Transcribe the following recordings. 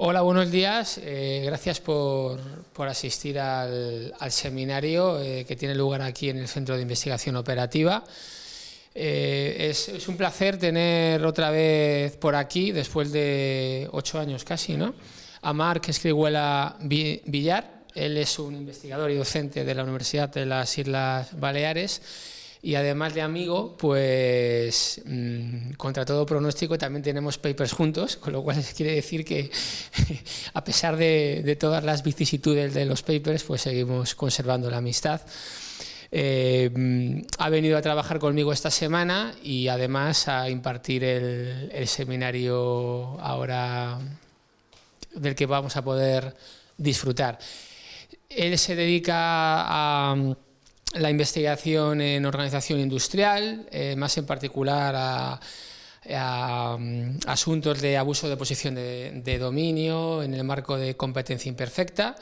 Hola, buenos días. Eh, gracias por, asistir al, seminario eh, que tiene lugar aquí en el Centro de Investigación Operativa. Eh, es, un placer tener otra vez por aquí, después de ocho años casi, ¿no? a Marc Escrihuela Villar. Él es un investigador y docente de la Universidad de las Islas Baleares y además de amigo, pues mm, contra todo pronóstico también tenemos papers juntos, con lo cual quiere decir que a pesar de, todas las vicisitudes de los papers, pues seguimos conservando la amistad. Eh, mm, ha venido a trabajar conmigo esta semana y además a impartir el, el seminario ahora del que vamos a poder disfrutar. Él se dedica a la investigación en organización industrial, eh, más en particular a, mm, asuntos de abuso de posición de, dominio en el marco de competencia imperfecta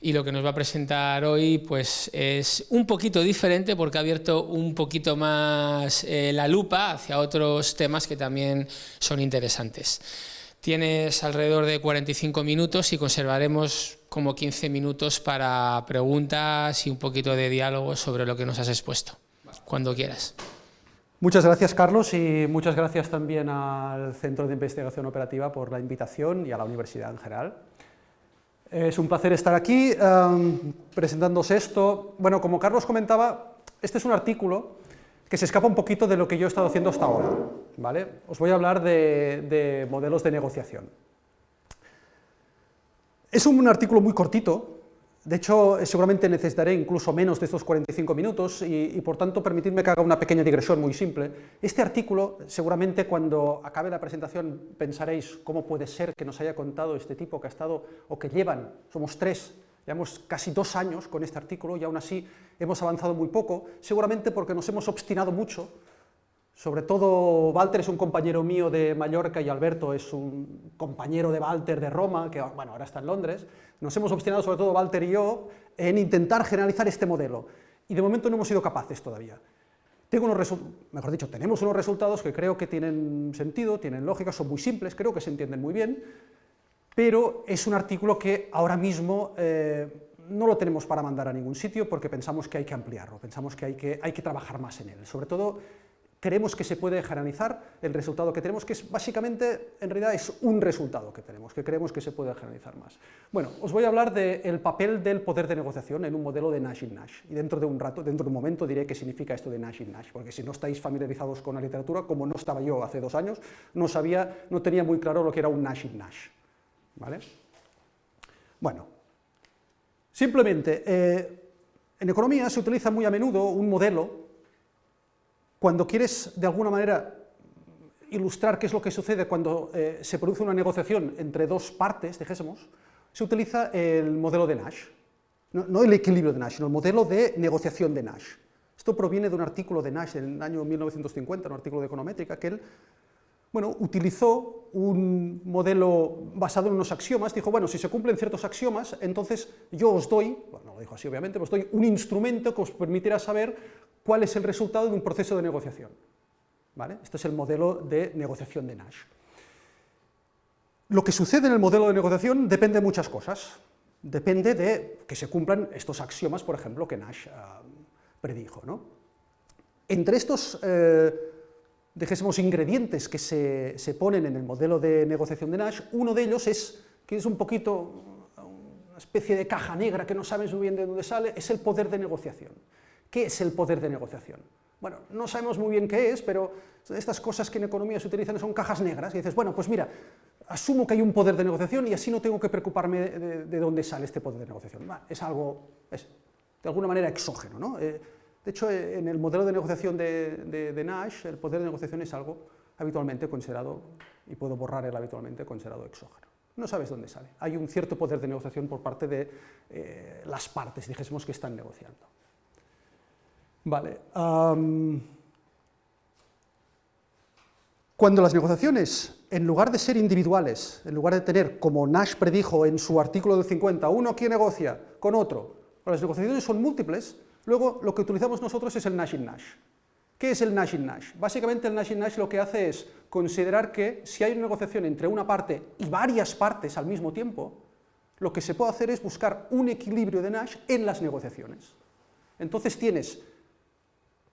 y lo que nos va a presentar hoy pues, es un poquito diferente porque ha abierto un poquito más eh, la lupa hacia otros temas que también son interesantes. Tienes alrededor de 45 minutos y conservaremos como 15 minutos para preguntas y un poquito de diálogo sobre lo que nos has expuesto, cuando quieras. Muchas gracias, Carlos, y muchas gracias también al Centro de Investigación Operativa por la invitación y a la universidad en general. Es un placer estar aquí um, presentándose esto. Bueno, como Carlos comentaba, este es un artículo que se escapa un poquito de lo que yo he estado haciendo hasta ahora. ¿Vale? Os voy a hablar de, modelos de negociación. Es un artículo muy cortito, de hecho, seguramente necesitaré incluso menos de estos 45 minutos y, por tanto, permitidme que haga una pequeña digresión muy simple. Este artículo, seguramente cuando acabe la presentación pensaréis cómo puede ser que nos haya contado este tipo que ha estado, o que llevan, somos tres, Llevamos casi dos años con este artículo y aún así hemos avanzado muy poco, seguramente porque nos hemos obstinado mucho, sobre todo Walter es un compañero mío de Mallorca y Alberto es un compañero de Walter de Roma, que bueno, ahora está en Londres, nos hemos obstinado sobre todo Walter y yo en intentar generalizar este modelo y de momento no hemos sido capaces todavía. Tengo unos mejor dicho, tenemos unos resultados que creo que tienen sentido, tienen lógica, son muy simples, creo que se entienden muy bien, pero es un artículo que ahora mismo eh, no lo tenemos para mandar a ningún sitio porque pensamos que hay que ampliarlo, pensamos que hay que, hay que trabajar más en él. Sobre todo, creemos que se puede generalizar el resultado que tenemos, que es básicamente, en realidad, es un resultado que tenemos, que creemos que se puede generalizar más. Bueno, os voy a hablar del papel del poder de negociación en un modelo de Nash y Nash, y dentro de un rato, dentro de un momento diré qué significa esto de Nash y Nash, porque si no estáis familiarizados con la literatura, como no estaba yo hace dos años, no sabía, no tenía muy claro lo que era un Nash y Nash. ¿Vale? Bueno, simplemente, eh, en economía se utiliza muy a menudo un modelo cuando quieres, de alguna manera, ilustrar qué es lo que sucede cuando eh, se produce una negociación entre dos partes, dijésemos, se utiliza el modelo de Nash. No, no, el equilibrio de Nash, sino el modelo de negociación de Nash. Esto proviene de un artículo de Nash en el año 1950, un artículo de econométrica, que él bueno, utilizó un modelo basado en unos axiomas, dijo, bueno, si se cumplen ciertos axiomas, entonces yo os doy, bueno, no lo dijo así obviamente, os doy un instrumento que os permitirá saber cuál es el resultado de un proceso de negociación. ¿Vale? Este es el modelo de negociación de Nash. Lo que sucede en el modelo de negociación depende de muchas cosas. Depende de que se cumplan estos axiomas, por ejemplo, que Nash ah, predijo. ¿no? Entre estos eh, dejésemos ingredientes que se, ponen en el modelo de negociación de Nash, uno de ellos es, que es un poquito una especie de caja negra que no sabes muy bien de dónde sale, es el poder de negociación. ¿Qué es el poder de negociación? Bueno, no sabemos muy bien qué es, pero estas cosas que en economía se utilizan son cajas negras, y dices, bueno, pues mira, asumo que hay un poder de negociación y así no tengo que preocuparme de, dónde sale este poder de negociación. es algo, es de alguna manera exógeno, ¿no? Eh, de hecho, eh, en el modelo de negociación de, Nash, el poder de negociación es algo habitualmente considerado, y puedo borrar el habitualmente considerado exógeno. No sabes dónde sale. Hay un cierto poder de negociación por parte de eh, las partes, dijésemos, que están negociando. Vale. cuando las negociaciones, en lugar de ser individuales, en lugar de tener, como Nash predijo en su artículo del 50, uno que negocia con otro, las negociaciones son múltiples, Luego, lo que utilizamos nosotros es el Nash in Nash. ¿Qué es el Nash in Nash? Básicamente el Nash in Nash lo que hace es considerar que si hay una negociación entre una parte y varias partes al mismo tiempo, lo que se puede hacer es buscar un equilibrio de Nash en las negociaciones. Entonces tienes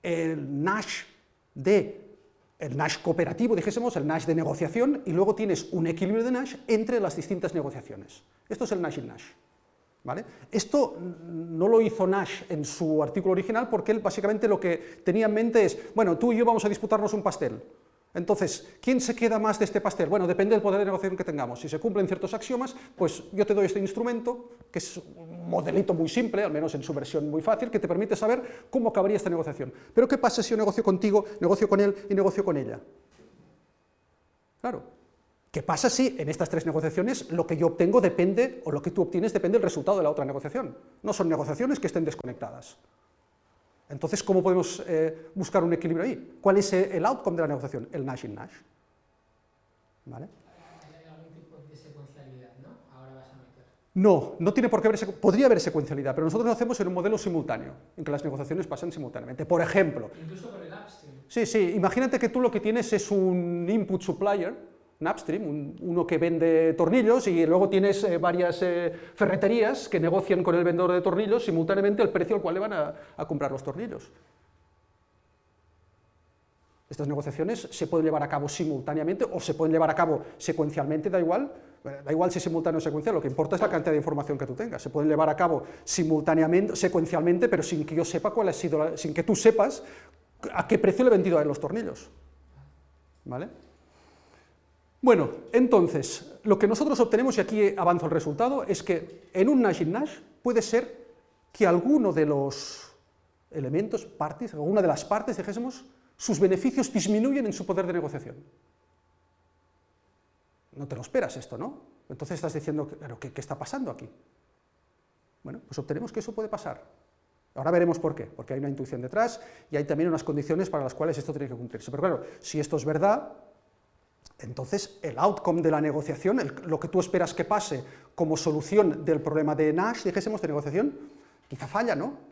el Nash de el Nash cooperativo, dijésemos, el Nash de negociación, y luego tienes un equilibrio de Nash entre las distintas negociaciones. Esto es el Nash in Nash. ¿Vale? Esto no lo hizo Nash en su artículo original porque él básicamente lo que tenía en mente es, bueno, tú y yo vamos a disputarnos un pastel. Entonces, ¿quién se queda más de este pastel? Bueno, depende del poder de negociación que tengamos. Si se cumplen ciertos axiomas, pues yo te doy este instrumento, que es un modelito muy simple, al menos en su versión muy fácil, que te permite saber cómo acabaría esta negociación. Pero ¿qué pasa si yo negocio contigo, negocio con él y negocio con ella? Claro, ¿Qué pasa si en estas tres negociaciones lo que yo obtengo depende, o lo que tú obtienes depende del resultado de la otra negociación? No son negociaciones que estén desconectadas. Entonces, ¿cómo podemos eh, buscar un equilibrio ahí? ¿Cuál es el outcome de la negociación? El Nash in Nash. ¿Vale? No, no tiene por qué haber, podría haber secuencialidad, pero nosotros lo hacemos en un modelo simultáneo, en que las negociaciones pasan simultáneamente. Por ejemplo... Incluso con el upstream. Sí, sí, imagínate que tú lo que tienes es un input supplier, un upstream, uno que vende tornillos y luego tienes eh, varias eh, ferreterías que negocian con el vendedor de tornillos simultáneamente el precio al cual le van a, comprar los tornillos. Estas negociaciones se pueden llevar a cabo simultáneamente o se pueden llevar a cabo secuencialmente, da igual, da igual si es simultáneo o secuencial, lo que importa es la cantidad de información que tú tengas. Se pueden llevar a cabo simultáneamente, secuencialmente, pero sin que yo sepa cuál ha sido, sin que tú sepas a qué precio le he vendido a él los tornillos. ¿Vale? Bueno, entonces, lo que nosotros obtenemos, y aquí avanzo el resultado, es que en un Nash in Nash puede ser que alguno de los elementos, partes, alguna de las partes, dijésemos, sus beneficios disminuyen en su poder de negociación. No te lo esperas esto, ¿no? Entonces estás diciendo, ¿pero qué, qué está pasando aquí? Bueno, pues obtenemos que eso puede pasar. Ahora veremos por qué, porque hay una intuición detrás y hay también unas condiciones para las cuales esto tiene que cumplirse. Pero claro, si esto es verdad, entonces, el outcome de la negociación, lo que tú esperas que pase como solución del problema de Nash, dijésemos, de negociación, quizá falla, ¿no?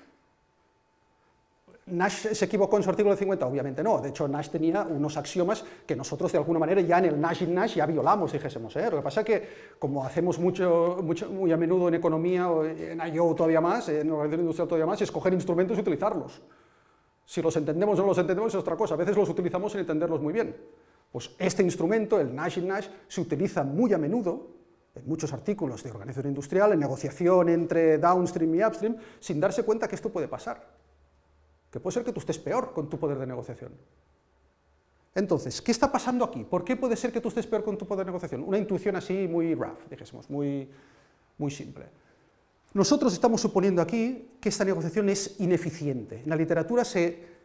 ¿Nash se equivocó en su artículo 50? Obviamente no, de hecho Nash tenía unos axiomas que nosotros de alguna manera ya en el Nash in Nash ya violamos, dijésemos, ¿eh? lo que pasa es que como hacemos mucho, mucho, muy a menudo en economía, en I.O. todavía más, en organización industrial todavía más, escoger instrumentos y utilizarlos. Si los entendemos o no los entendemos es otra cosa, a veces los utilizamos sin entenderlos muy bien. Pues este instrumento, el Nash in Nash, se utiliza muy a menudo en muchos artículos de organización industrial, en negociación entre downstream y upstream, sin darse cuenta que esto puede pasar. Que puede ser que tú estés peor con tu poder de negociación. Entonces, ¿qué está pasando aquí? ¿Por qué puede ser que tú estés peor con tu poder de negociación? Una intuición así muy rough, dijésemos, muy, muy simple. Nosotros estamos suponiendo aquí que esta negociación es ineficiente. En la literatura se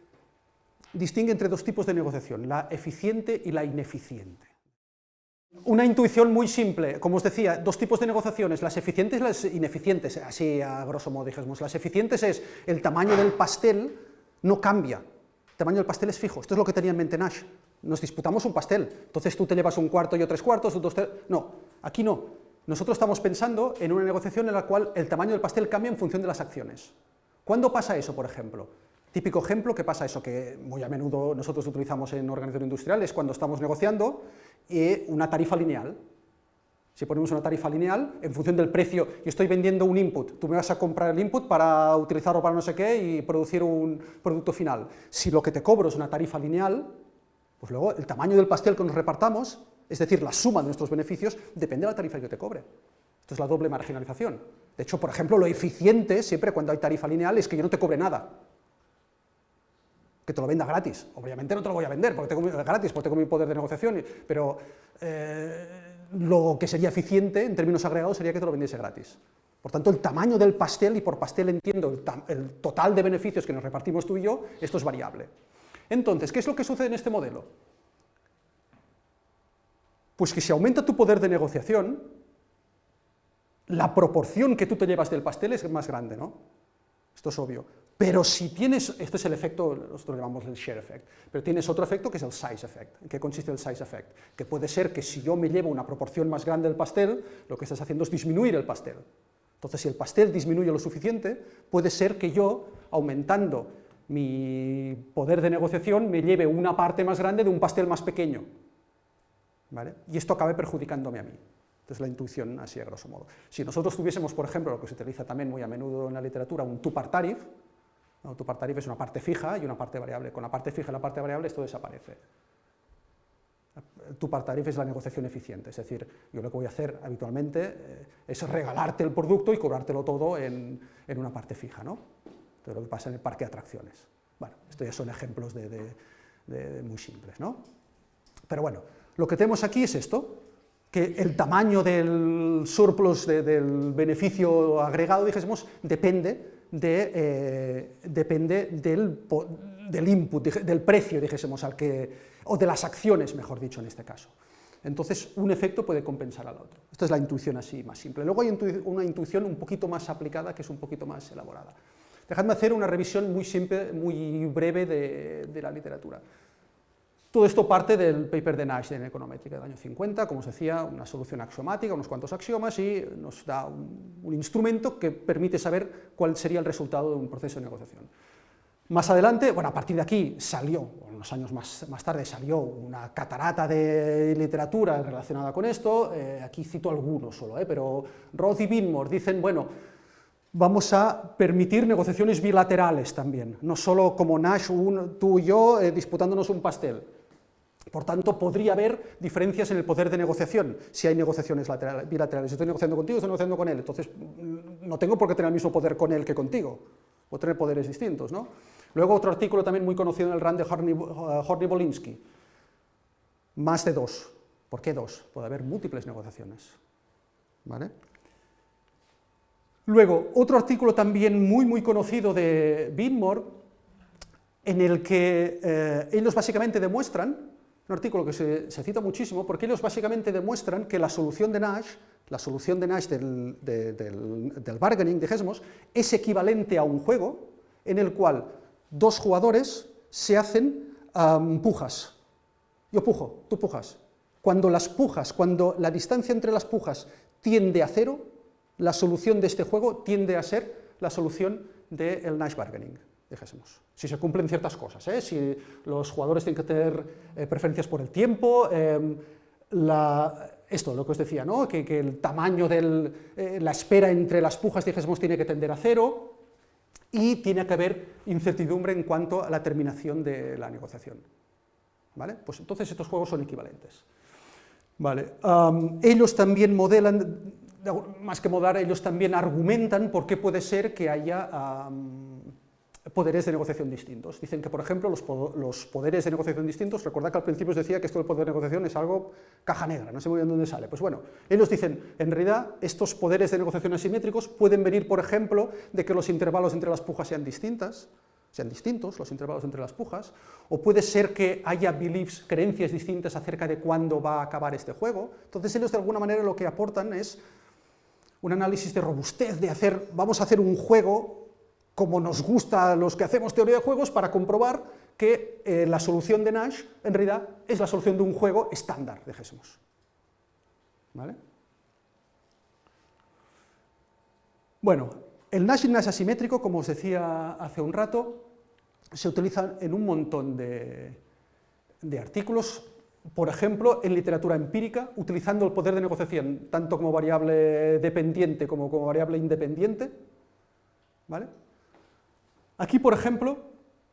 distingue entre dos tipos de negociación, la eficiente y la ineficiente. Una intuición muy simple, como os decía, dos tipos de negociaciones, las eficientes y las ineficientes, así a grosso modo dijésemos. Las eficientes es el tamaño del pastel no cambia, el tamaño del pastel es fijo, esto es lo que tenía en mente Nash. Nos disputamos un pastel, entonces tú te llevas un cuarto y yo tres cuartos, dos No, aquí no. Nosotros estamos pensando en una negociación en la cual el tamaño del pastel cambia en función de las acciones. ¿Cuándo pasa eso, por ejemplo? Típico ejemplo que pasa eso, que muy a menudo nosotros utilizamos en organización industrial, es cuando estamos negociando y una tarifa lineal. Si ponemos una tarifa lineal, en función del precio, yo estoy vendiendo un input, tú me vas a comprar el input para utilizarlo para no sé qué y producir un producto final. Si lo que te cobro es una tarifa lineal, pues luego el tamaño del pastel que nos repartamos, es decir, la suma de nuestros beneficios, depende de la tarifa que yo te cobre. Esto es la doble marginalización. De hecho, por ejemplo, lo eficiente siempre cuando hay tarifa lineal es que yo no te cobre nada que te lo venda gratis. Obviamente no te lo voy a vender porque tengo gratis, porque tengo mi poder de negociación, pero eh, lo que sería eficiente en términos agregados sería que te lo vendiese gratis. Por tanto, el tamaño del pastel, y por pastel entiendo el, el total de beneficios que nos repartimos tú y yo, esto es variable. Entonces, ¿qué es lo que sucede en este modelo? Pues que si aumenta tu poder de negociación, la proporción que tú te llevas del pastel es más grande, ¿no? Esto es obvio. Pero si tienes, esto es el efecto, nosotros llamamos el share effect, pero tienes otro efecto que es el size effect. ¿En qué consiste el size effect? Que puede ser que si yo me llevo una proporción más grande del pastel, lo que estás haciendo es disminuir el pastel. Entonces, si el pastel disminuye lo suficiente, puede ser que yo, aumentando mi poder de negociación me lleve una parte más grande de un pastel más pequeño. ¿Vale? Y esto acabe perjudicándome a mí. Entonces la intuición así a grosso modo. Si nosotros tuviésemos, por ejemplo, lo que se utiliza también muy a menudo en la literatura, un two-part tariff, un two-part tariff es una parte fija y una parte variable. Con la parte fija y la parte variable esto desaparece. El two-part tariff es la negociación eficiente, es decir, yo lo que voy a hacer habitualmente eh, es regalarte el producto y cobrártelo todo en, en una parte fija, ¿no? Entonces, lo que pasa en el parque de atracciones. Bueno, estos ya son ejemplos de, muy simples, ¿no? Pero bueno, lo que tenemos aquí es esto, que el tamaño del surplus, del beneficio agregado, dijésemos, depende, de, eh, depende del, del, input, del precio, dijésemos, al que, o de las acciones, mejor dicho, en este caso. Entonces, un efecto puede compensar al otro. Esta es la intuición así, más simple. Luego hay una intuición un poquito más aplicada, que es un poquito más elaborada. Dejadme hacer una revisión muy simple, muy breve de, la literatura. Todo esto parte del paper de Nash en econométrica del año 50, como os decía, una solución axiomática, unos cuantos axiomas, y nos da un, instrumento que permite saber cuál sería el resultado de un proceso de negociación. Más adelante, bueno, a partir de aquí salió, unos años más, más tarde salió una catarata de literatura relacionada con esto, eh, aquí cito algunos solo, eh, pero Roth y Binmore dicen, bueno, vamos a permitir negociaciones bilaterales también, no solo como Nash, tú y yo, eh, disputándonos un pastel. Por tanto, podría haber diferencias en el poder de negociación si hay negociaciones bilaterales. Estoy negociando contigo, estoy negociando con él, entonces mm, no tengo por qué tener el mismo poder con él que contigo, o tener poderes distintos. ¿no? Luego otro artículo también muy conocido en el RAND de Horny-Bolinsky, eh, más de dos. ¿Por qué dos? Puede haber múltiples negociaciones. ¿Vale? Luego, otro artículo también muy, muy conocido de Binmore, en el que eh, ellos básicamente demuestran, un artículo que se, cita muchísimo, porque ellos básicamente demuestran que la solución de Nash, la solución de Nash del, del, bargaining, dijésemos, es equivalente a un juego en el cual dos jugadores se hacen pujas. Yo pujo, tú pujas. Cuando las pujas, cuando la distancia entre las pujas tiende a cero, la solución de este juego tiende a ser la solución del Nash Bargaining, dijésemos. Si se cumplen ciertas cosas, ¿eh? si los jugadores tienen que tener eh, preferencias por el tiempo, em, esto, lo que os decía, ¿no? que, el tamaño de eh, la espera entre las pujas, dijésemos, tiene que tender a cero, y tiene que haber incertidumbre en cuanto a la terminación de la negociación. ¿Vale? Pues entonces estos juegos son equivalentes. Vale. ellos también modelan más que modar, ellos también argumentan por qué puede ser que haya poderes de negociación distintos. Dicen que, por ejemplo, los, poderes de negociación distintos, recordad que al principio os decía que esto del poder de negociación es algo caja negra, no sé muy bien dónde sale. Pues bueno, ellos dicen, en realidad, estos poderes de negociación asimétricos pueden venir, por ejemplo, de que los intervalos entre las pujas sean distintas, sean distintos, los intervalos entre las pujas, o puede ser que haya beliefs, creencias distintas acerca de cuándo va a acabar este juego. Entonces ellos de alguna manera lo que aportan es un análisis de robustez, de hacer, vamos a hacer un juego como nos gusta a los que hacemos teoría de juegos para comprobar que eh, la solución de Nash en realidad es la solución de un juego estándar, dejésemos. ¿Vale? Bueno, el Nash Nash asimétrico, como os decía hace un rato, se utiliza en un montón de, de artículos, por ejemplo, en literatura empírica, utilizando el poder de negociación tanto como variable dependiente como como variable independiente. ¿vale? Aquí, por ejemplo,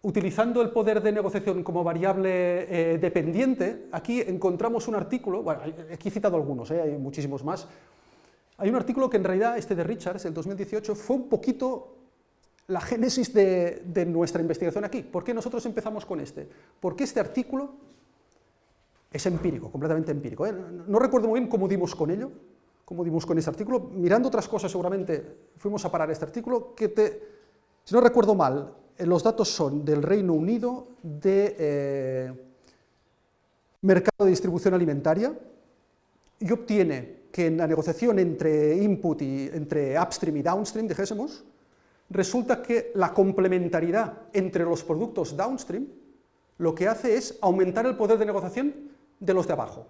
utilizando el poder de negociación como variable eh, dependiente, aquí encontramos un artículo, bueno, aquí he citado algunos, eh, hay muchísimos más, hay un artículo que en realidad, este de Richards, el 2018, fue un poquito la génesis de, de nuestra investigación aquí. ¿Por qué nosotros empezamos con este? Porque este artículo es empírico, completamente empírico. ¿eh? No recuerdo muy bien cómo dimos con ello, cómo dimos con ese artículo. Mirando otras cosas seguramente fuimos a parar este artículo, que te, si no recuerdo mal, eh, los datos son del Reino Unido, de eh, mercado de distribución alimentaria, y obtiene que en la negociación entre input y entre upstream y downstream, dijésemos, resulta que la complementariedad entre los productos downstream lo que hace es aumentar el poder de negociación de los de abajo.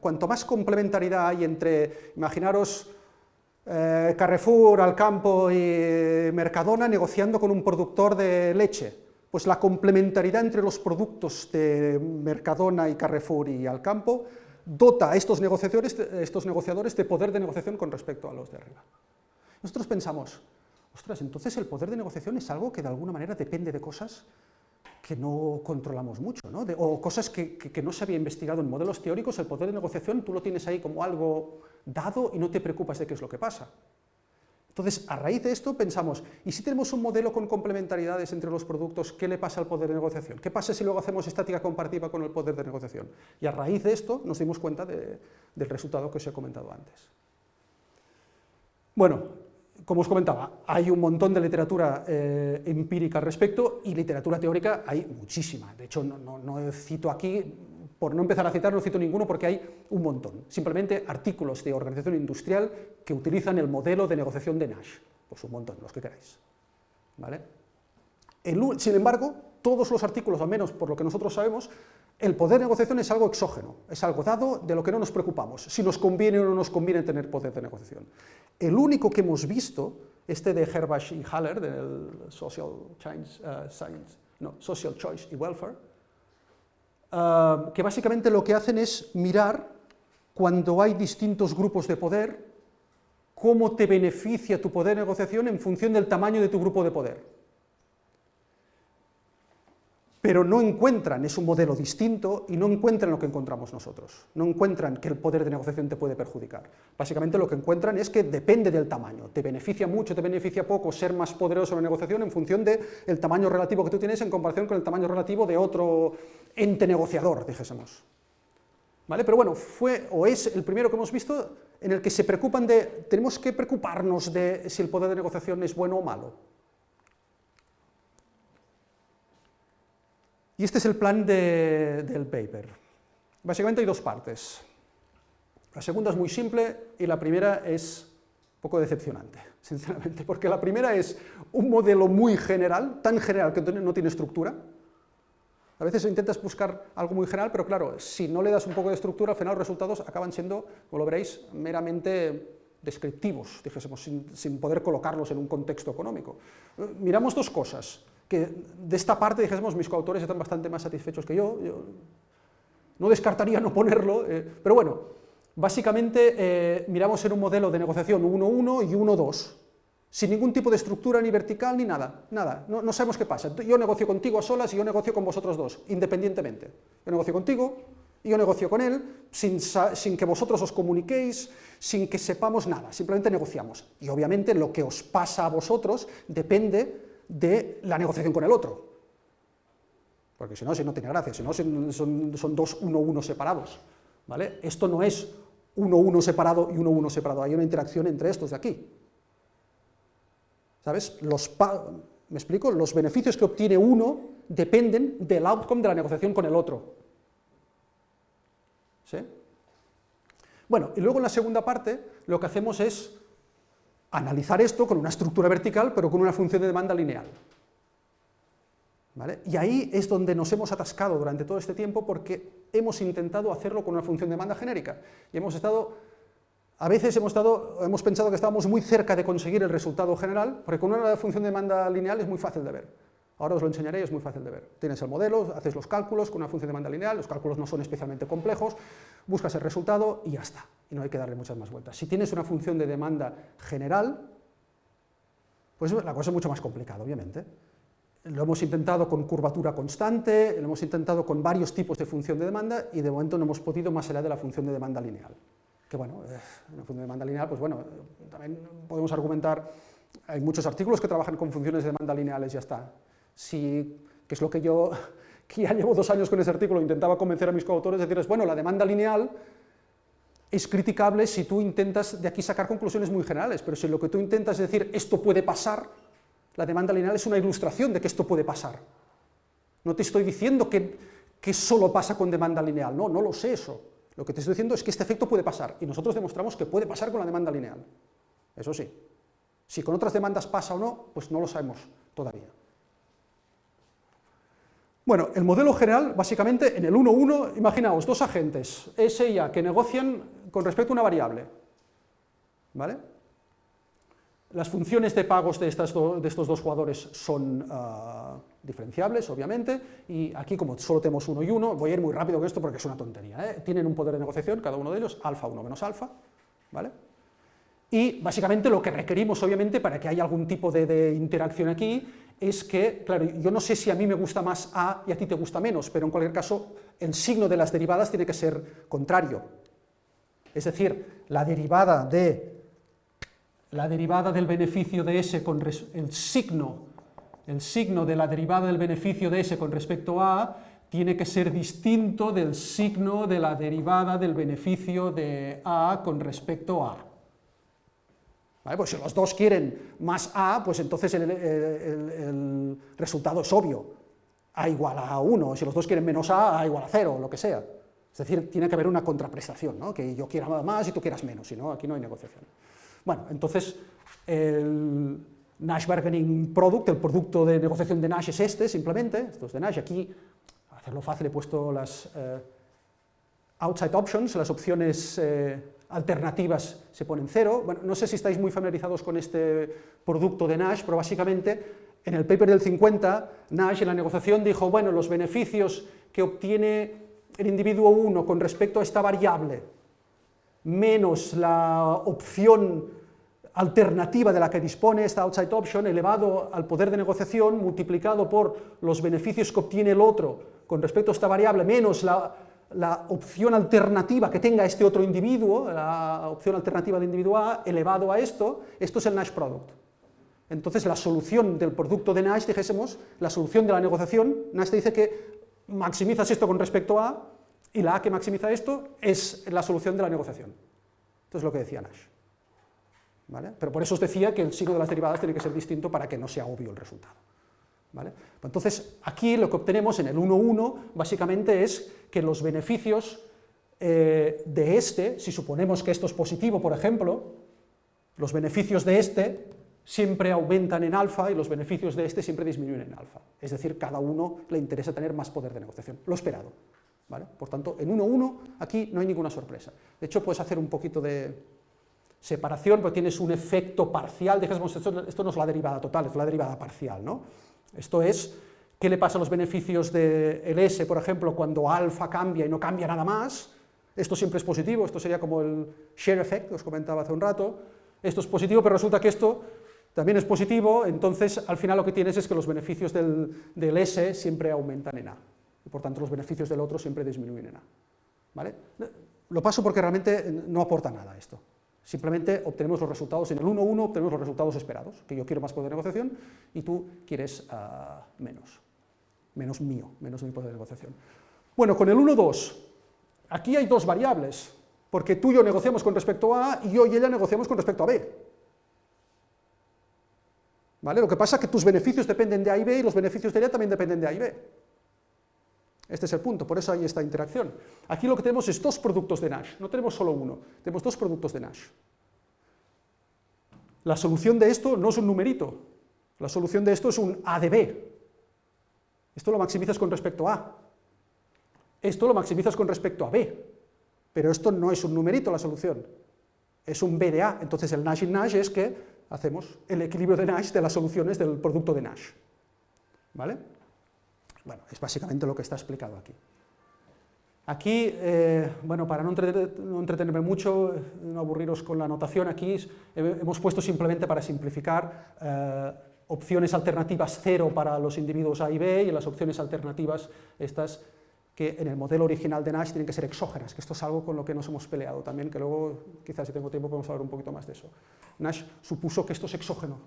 Cuanto más complementariedad hay entre, imaginaros eh, Carrefour, Alcampo y Mercadona negociando con un productor de leche. Pues la complementariedad entre los productos de Mercadona y Carrefour y Alcampo dota a estos negociadores, estos negociadores de poder de negociación con respecto a los de arriba. Nosotros pensamos, ostras, entonces el poder de negociación es algo que de alguna manera depende de cosas que no controlamos mucho, ¿no? o cosas que, que, no se había investigado en modelos teóricos, el poder de negociación tú lo tienes ahí como algo dado y no te preocupas de qué es lo que pasa. Entonces, a raíz de esto pensamos, ¿y si tenemos un modelo con complementariedades entre los productos, qué le pasa al poder de negociación? ¿Qué pasa si luego hacemos estática comparativa con el poder de negociación? Y a raíz de esto nos dimos cuenta del resultado que os he comentado antes. Bueno, como os comentaba, hay un montón de literatura eh, empírica al respecto y literatura teórica hay muchísima. De hecho, no, cito aquí, por no empezar a citar, no cito ninguno porque hay un montón. Simplemente artículos de organización industrial que utilizan el modelo de negociación de Nash. Pues un montón, los que queráis. ¿Vale? sin embargo, todos los artículos, al menos por lo que nosotros sabemos, el poder de negociación es algo exógeno, es algo dado de lo que no nos preocupamos, si nos conviene o no nos conviene tener poder de negociación. El único que hemos visto, este de Herbach y Haller, del Social, uh, Science, no, Social Choice y Welfare, uh, que básicamente lo que hacen es mirar cuando hay distintos grupos de poder, cómo te beneficia tu poder de negociación en función del tamaño de tu grupo de poder. Pero no encuentran, es un modelo distinto y no encuentran lo que encontramos nosotros, no encuentran que el poder de negociación te puede perjudicar. Básicamente lo que encuentran es que depende del tamaño, te beneficia mucho, te beneficia poco ser más poderoso en la negociación en función del tamaño relativo que tú tienes en comparación con el tamaño relativo de otro ente negociador, dijésemos. ¿Vale? Pero bueno, fue o es el primero que hemos visto en el que se preocupan de, tenemos que preocuparnos de si el poder de negociación es bueno o malo. Y este es el plan del paper. Básicamente hay dos partes. La segunda es muy simple y la primera es un poco decepcionante, sinceramente, porque la primera es un modelo muy general, tan general que no tiene estructura. A veces intentas buscar algo muy general, pero claro, si no le das un poco de estructura, al final los resultados acaban siendo, como lo veréis, meramente descriptivos, dijésemos, sin, poder colocarlos en un contexto económico. Miramos dos cosas que de esta parte, dijésemos, mis coautores están bastante más satisfechos que yo, no descartaría no ponerlo, eh, pero bueno, básicamente eh, miramos en un modelo de negociación 1-1 y 1-2, sin ningún tipo de estructura ni vertical ni nada, nada, no, sabemos qué pasa. Yo negocio contigo a solas y yo negocio con vosotros dos, independientemente. Yo negocio contigo y yo negocio con él, sin, sin que vosotros os comuniquéis, sin que sepamos nada, simplemente negociamos. Y obviamente lo que os pasa a vosotros depende de la negociación con el otro. Porque si no, si no tiene gracia, si no son, dos uno-uno separados. ¿vale? Esto no es uno-uno separado y uno-uno separado, hay una interacción entre estos de aquí. ¿Sabes? Los ¿Me explico? Los beneficios que obtiene uno dependen del outcome de la negociación con el otro. ¿Sí? Bueno, y luego en la segunda parte lo que hacemos es analizar esto con una estructura vertical, pero con una función de demanda lineal. ¿Vale? Y ahí es donde nos hemos atascado durante todo este tiempo porque hemos intentado hacerlo con una función de demanda genérica. Y hemos estado, a veces hemos, pensado que estábamos muy cerca de conseguir el resultado general, porque con una función de demanda lineal es muy fácil de ver. Ahora os lo enseñaré, es muy fácil de ver. Tienes el modelo, haces los cálculos con una función de demanda lineal, los cálculos no son especialmente complejos, buscas el resultado y ya está, y no hay que darle muchas más vueltas. Si tienes una función de demanda general, pues la cosa es mucho más complicada, obviamente. Lo hemos intentado con curvatura constante, lo hemos intentado con varios tipos de función de demanda y de momento no hemos podido más allá de la función de demanda lineal. Que bueno, eh, una función de demanda lineal, pues bueno, también podemos argumentar, hay muchos artículos que trabajan con funciones de demanda lineales, ya está, si, que es lo que yo, que ya llevo dos años con ese artículo, intentaba convencer a mis coautores, de decirles, bueno, la demanda lineal es criticable si tú intentas de aquí sacar conclusiones muy generales, pero si lo que tú intentas es decir, esto puede pasar, la demanda lineal es una ilustración de que esto puede pasar. No te estoy diciendo que, que solo pasa con demanda lineal, no, no lo sé eso. Lo que te estoy diciendo es que este efecto puede pasar, y nosotros demostramos que puede pasar con la demanda lineal. Eso sí. Si con otras demandas pasa o no, pues no lo sabemos todavía. Bueno, el modelo general, básicamente, en el 1.1, imaginaos, dos agentes, S y A, que negocian con respecto a una variable. ¿Vale? las funciones de pagos de, estas de estos dos jugadores son ah, diferenciables, obviamente, y aquí como solo tenemos uno y uno, voy a ir muy rápido con esto porque es una tontería, ¿eh? tienen un poder de negociación, cada uno de ellos, alfa 1 menos alfa, ¿vale? Y básicamente lo que requerimos, obviamente, para que haya algún tipo de, de, interacción aquí, es que, claro, yo no sé si a mí me gusta más A y a ti te gusta menos, pero en cualquier caso, el signo de las derivadas tiene que ser contrario. Es decir, la derivada de la derivada del beneficio de S con el signo, el signo de la derivada del beneficio de S con respecto a tiene que ser distinto del signo de la derivada del beneficio de A con respecto a. ¿Vale? Pues si los dos quieren más A, pues entonces el, el resultado es obvio. A igual a 1, si los dos quieren menos A, A igual a 0, lo que sea. Es decir, tiene que haber una contraprestación, ¿no? que yo quiera más y tú quieras menos, si no, aquí no hay negociación. Bueno, entonces, el Nash Bargaining Product, el producto de negociación de Nash es este, simplemente, esto es de Nash, aquí, para hacerlo fácil, he puesto las eh, outside options, las opciones eh, alternativas se ponen cero. Bueno, no sé si estáis muy familiarizados con este producto de Nash, pero básicamente, en el paper del 50, Nash en la negociación dijo, bueno, los beneficios que obtiene el individuo 1 con respecto a esta variable, menos la opción alternativa de la que dispone esta outside option elevado al poder de negociación multiplicado por los beneficios que obtiene el otro con respecto a esta variable menos la, la opción alternativa que tenga este otro individuo, la opción alternativa del individuo A, elevado a esto, esto es el Nash product. Entonces la solución del producto de Nash, dijésemos, la solución de la negociación, Nash te dice que maximizas esto con respecto a, y la A que maximiza esto es la solución de la negociación. Esto es lo que decía Nash. Pero por eso os decía que el signo de las derivadas tiene que ser distinto para que no sea obvio el resultado. Entonces, aquí lo que obtenemos en el 1,1 básicamente es que los beneficios eh, de este, si suponemos que esto es positivo, por ejemplo, los beneficios de este siempre aumentan en alfa y los beneficios de este siempre disminuyen en alfa. Es decir, cada uno le interesa tener más poder de negociación, lo esperado. Por tanto, en 1,1 aquí no hay ninguna sorpresa. De hecho, puedes hacer un poquito de, separación, pero tienes un efecto parcial, dijésemos, esto, esto no es la derivada total, es la derivada parcial, ¿no? Esto es, ¿qué le pasa a los beneficios del S, por ejemplo, cuando alfa cambia y no cambia nada más? Esto siempre es positivo, esto sería como el share effect, que os comentaba hace un rato, esto es positivo, pero resulta que esto también es positivo, entonces al final lo que tienes es que los beneficios del, del S siempre aumentan en A, y por tanto los beneficios del otro siempre disminuyen en A. ¿Vale? Lo paso porque realmente no aporta nada esto. Simplemente obtenemos los resultados, en el 1-1 obtenemos los resultados esperados, que yo quiero más poder de negociación y tú quieres uh, menos, menos mío, menos mi poder de negociación. Bueno, con el 1-2, aquí hay dos variables, porque tú y yo negociamos con respecto a A y yo y ella negociamos con respecto a B. ¿Vale? Lo que pasa es que tus beneficios dependen de A y B y los beneficios de ella también dependen de A y B. Este es el punto, por eso hay esta interacción. Aquí lo que tenemos es dos productos de Nash, no tenemos solo uno, tenemos dos productos de Nash. La solución de esto no es un numerito, la solución de esto es un A de B. Esto lo maximizas con respecto a A. Esto lo maximizas con respecto a B. Pero esto no es un numerito la solución, es un B de A. Entonces el Nash in Nash es que hacemos el equilibrio de Nash de las soluciones del producto de Nash. ¿Vale? Bueno, es básicamente lo que está explicado aquí. Aquí, eh, bueno, para no, entretenerme mucho, no aburriros con la notación, aquí hemos puesto simplemente para simplificar eh, opciones alternativas cero para los individuos A y B y las opciones alternativas estas que en el modelo original de Nash tienen que ser exógenas, que esto es algo con lo que nos hemos peleado también, que luego, quizás si tengo tiempo, podemos hablar un poquito más de eso. Nash supuso que esto es exógeno.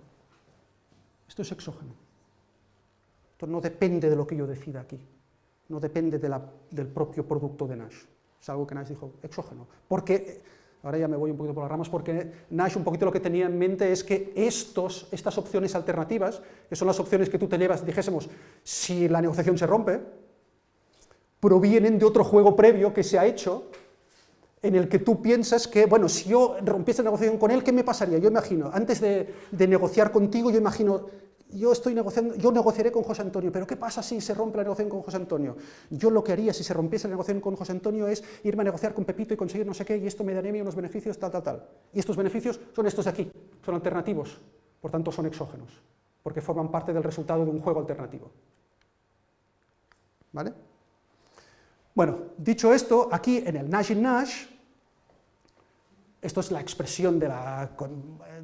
Esto es exógeno. Esto no depende de lo que yo decida aquí, no depende del propio producto de Nash. Es algo que Nash dijo, exógeno. Porque, ahora ya me voy un poquito por las ramas, porque Nash un poquito lo que tenía en mente es que estos, estas opciones alternativas, que son las opciones que tú te llevas, dijésemos, si la negociación se rompe, provienen de otro juego previo que se ha hecho, en el que tú piensas que, bueno, si yo rompiese la negociación con él, ¿qué me pasaría? Yo imagino, antes de negociar contigo, yo imagino yo estoy negociando, yo negociaré con José Antonio, pero ¿qué pasa si se rompe la negociación con José Antonio? Yo lo que haría si se rompiese la negociación con José Antonio es irme a negociar con Pepito y conseguir no sé qué, y esto me daría a mí unos beneficios, tal, tal, tal. Y estos beneficios son estos de aquí, son alternativos, por tanto son exógenos, porque forman parte del resultado de un juego alternativo. ¿Vale? Bueno, dicho esto, aquí en el Nash in Nash, esto es la expresión de la...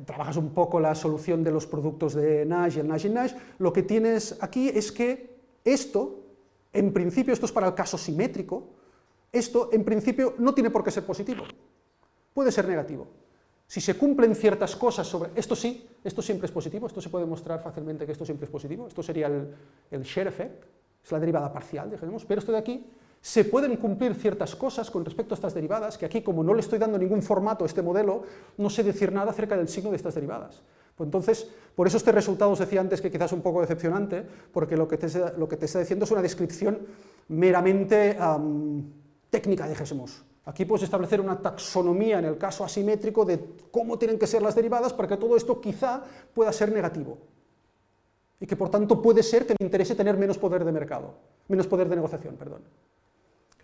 trabajas un poco la solución de los productos de Nash y el Nash in Nash, lo que tienes aquí es que esto, en principio, esto es para el caso simétrico, esto en principio no tiene por qué ser positivo, puede ser negativo. Si se cumplen ciertas cosas sobre... Esto sí, esto siempre es positivo, esto se puede mostrar fácilmente que esto siempre es positivo, esto sería el, el share effect, es la derivada parcial, dijéramos, pero esto de aquí se pueden cumplir ciertas cosas con respecto a estas derivadas, que aquí como no le estoy dando ningún formato a este modelo, no sé decir nada acerca del signo de estas derivadas. Pues entonces, por eso este resultado os decía antes que quizás un poco decepcionante, porque lo que te, está diciendo es una descripción meramente técnica, dijésemos. Aquí puedes establecer una taxonomía en el caso asimétrico de cómo tienen que ser las derivadas para que todo esto quizá pueda ser negativo. Y que por tanto puede ser que me interese tener menos poder de mercado, menos poder de negociación, perdón.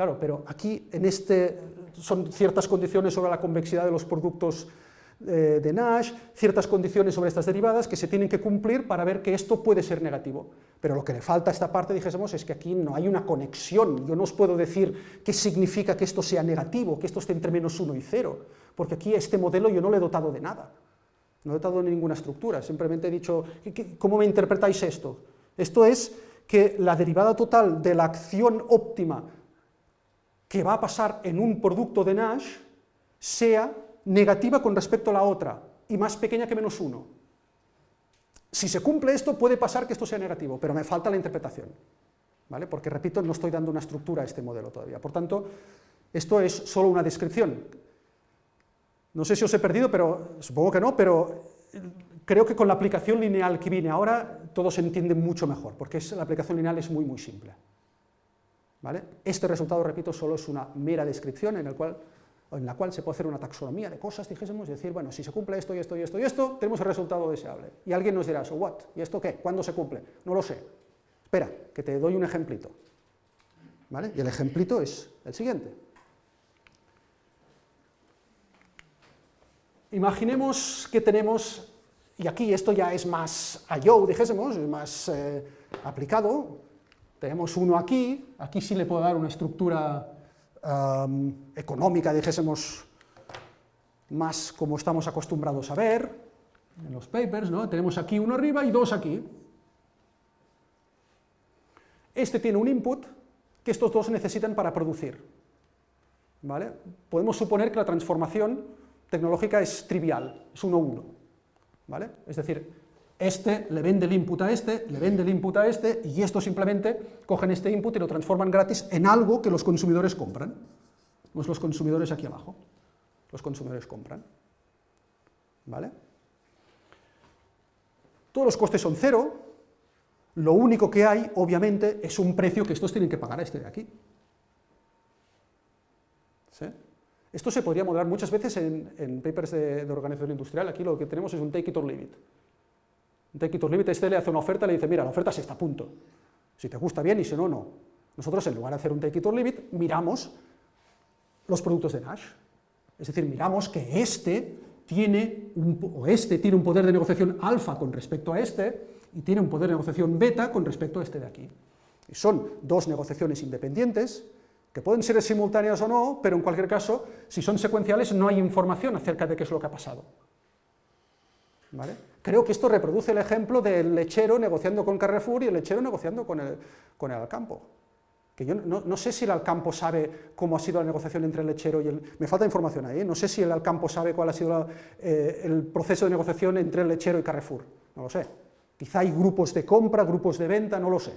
Claro, pero aquí en este son ciertas condiciones sobre la convexidad de los productos eh, de Nash, ciertas condiciones sobre estas derivadas que se tienen que cumplir para ver que esto puede ser negativo. Pero lo que le falta a esta parte, dijésemos, es que aquí no hay una conexión. Yo no os puedo decir qué significa que esto sea negativo, que esto esté entre menos 1 y 0, porque aquí este modelo yo no le he dotado de nada. No he dotado de ninguna estructura, simplemente he dicho, ¿cómo me interpretáis esto? Esto es que la derivada total de la acción óptima que va a pasar en un producto de Nash sea negativa con respecto a la otra y más pequeña que menos 1. Si se cumple esto, puede pasar que esto sea negativo, pero me falta la interpretación, ¿vale? porque, repito, no estoy dando una estructura a este modelo todavía. Por tanto, esto es solo una descripción. No sé si os he perdido, pero supongo que no, pero creo que con la aplicación lineal que viene ahora, todo se entiende mucho mejor, porque la aplicación lineal es muy, muy simple. Este resultado, repito, solo es una mera descripción en, el cual, en la cual se puede hacer una taxonomía de cosas, dijésemos, y decir, bueno, si se cumple esto y esto y esto y esto, tenemos el resultado deseable. Y alguien nos dirá, so what, ¿y esto qué? ¿Cuándo se cumple? No lo sé. Espera, que te doy un ejemplito. ¿Vale? Y el ejemplito es el siguiente. Imaginemos que tenemos, y aquí esto ya es más yo, dijésemos, es más eh, aplicado, tenemos uno aquí, aquí sí le puedo dar una estructura económica, dijésemos, más como estamos acostumbrados a ver en los papers, ¿no? Tenemos aquí uno arriba y dos aquí. Este tiene un input que estos dos necesitan para producir. ¿Vale? Podemos suponer que la transformación tecnológica es trivial, es 1-1. ¿Vale? Es decir, este le vende el input a este, le vende el input a este, y esto simplemente cogen este input y lo transforman gratis en algo que los consumidores compran. Pues los consumidores aquí abajo. Los consumidores compran. ¿Vale? Todos los costes son cero, lo único que hay, obviamente, es un precio que estos tienen que pagar a este de aquí. ¿Sí? Esto se podría modelar muchas veces en, papers de, de, organización industrial, aquí lo que tenemos es un take it or leave it. Take it or leave este le hace una oferta y le dice, mira, la oferta es esta, punto. Si te gusta bien y si no, no. Nosotros, en lugar de hacer un take it or leave it, miramos los productos de Nash. Es decir, miramos que este tiene un, o este tiene un poder de negociación alfa con respecto a este, y tiene un poder de negociación beta con respecto a este de aquí. Y son dos negociaciones independientes, que pueden ser simultáneas o no, pero en cualquier caso, si son secuenciales, no hay información acerca de qué es lo que ha pasado. Creo que esto reproduce el ejemplo del lechero negociando con Carrefour y el lechero negociando con el, Alcampo. Que yo no, sé si el Alcampo sabe cómo ha sido la negociación entre el lechero y el... Me falta información ahí, ¿eh? no sé si el Alcampo sabe cuál ha sido eh, el proceso de negociación entre el lechero y Carrefour, no lo sé. Quizá hay grupos de compra, grupos de venta, no lo sé.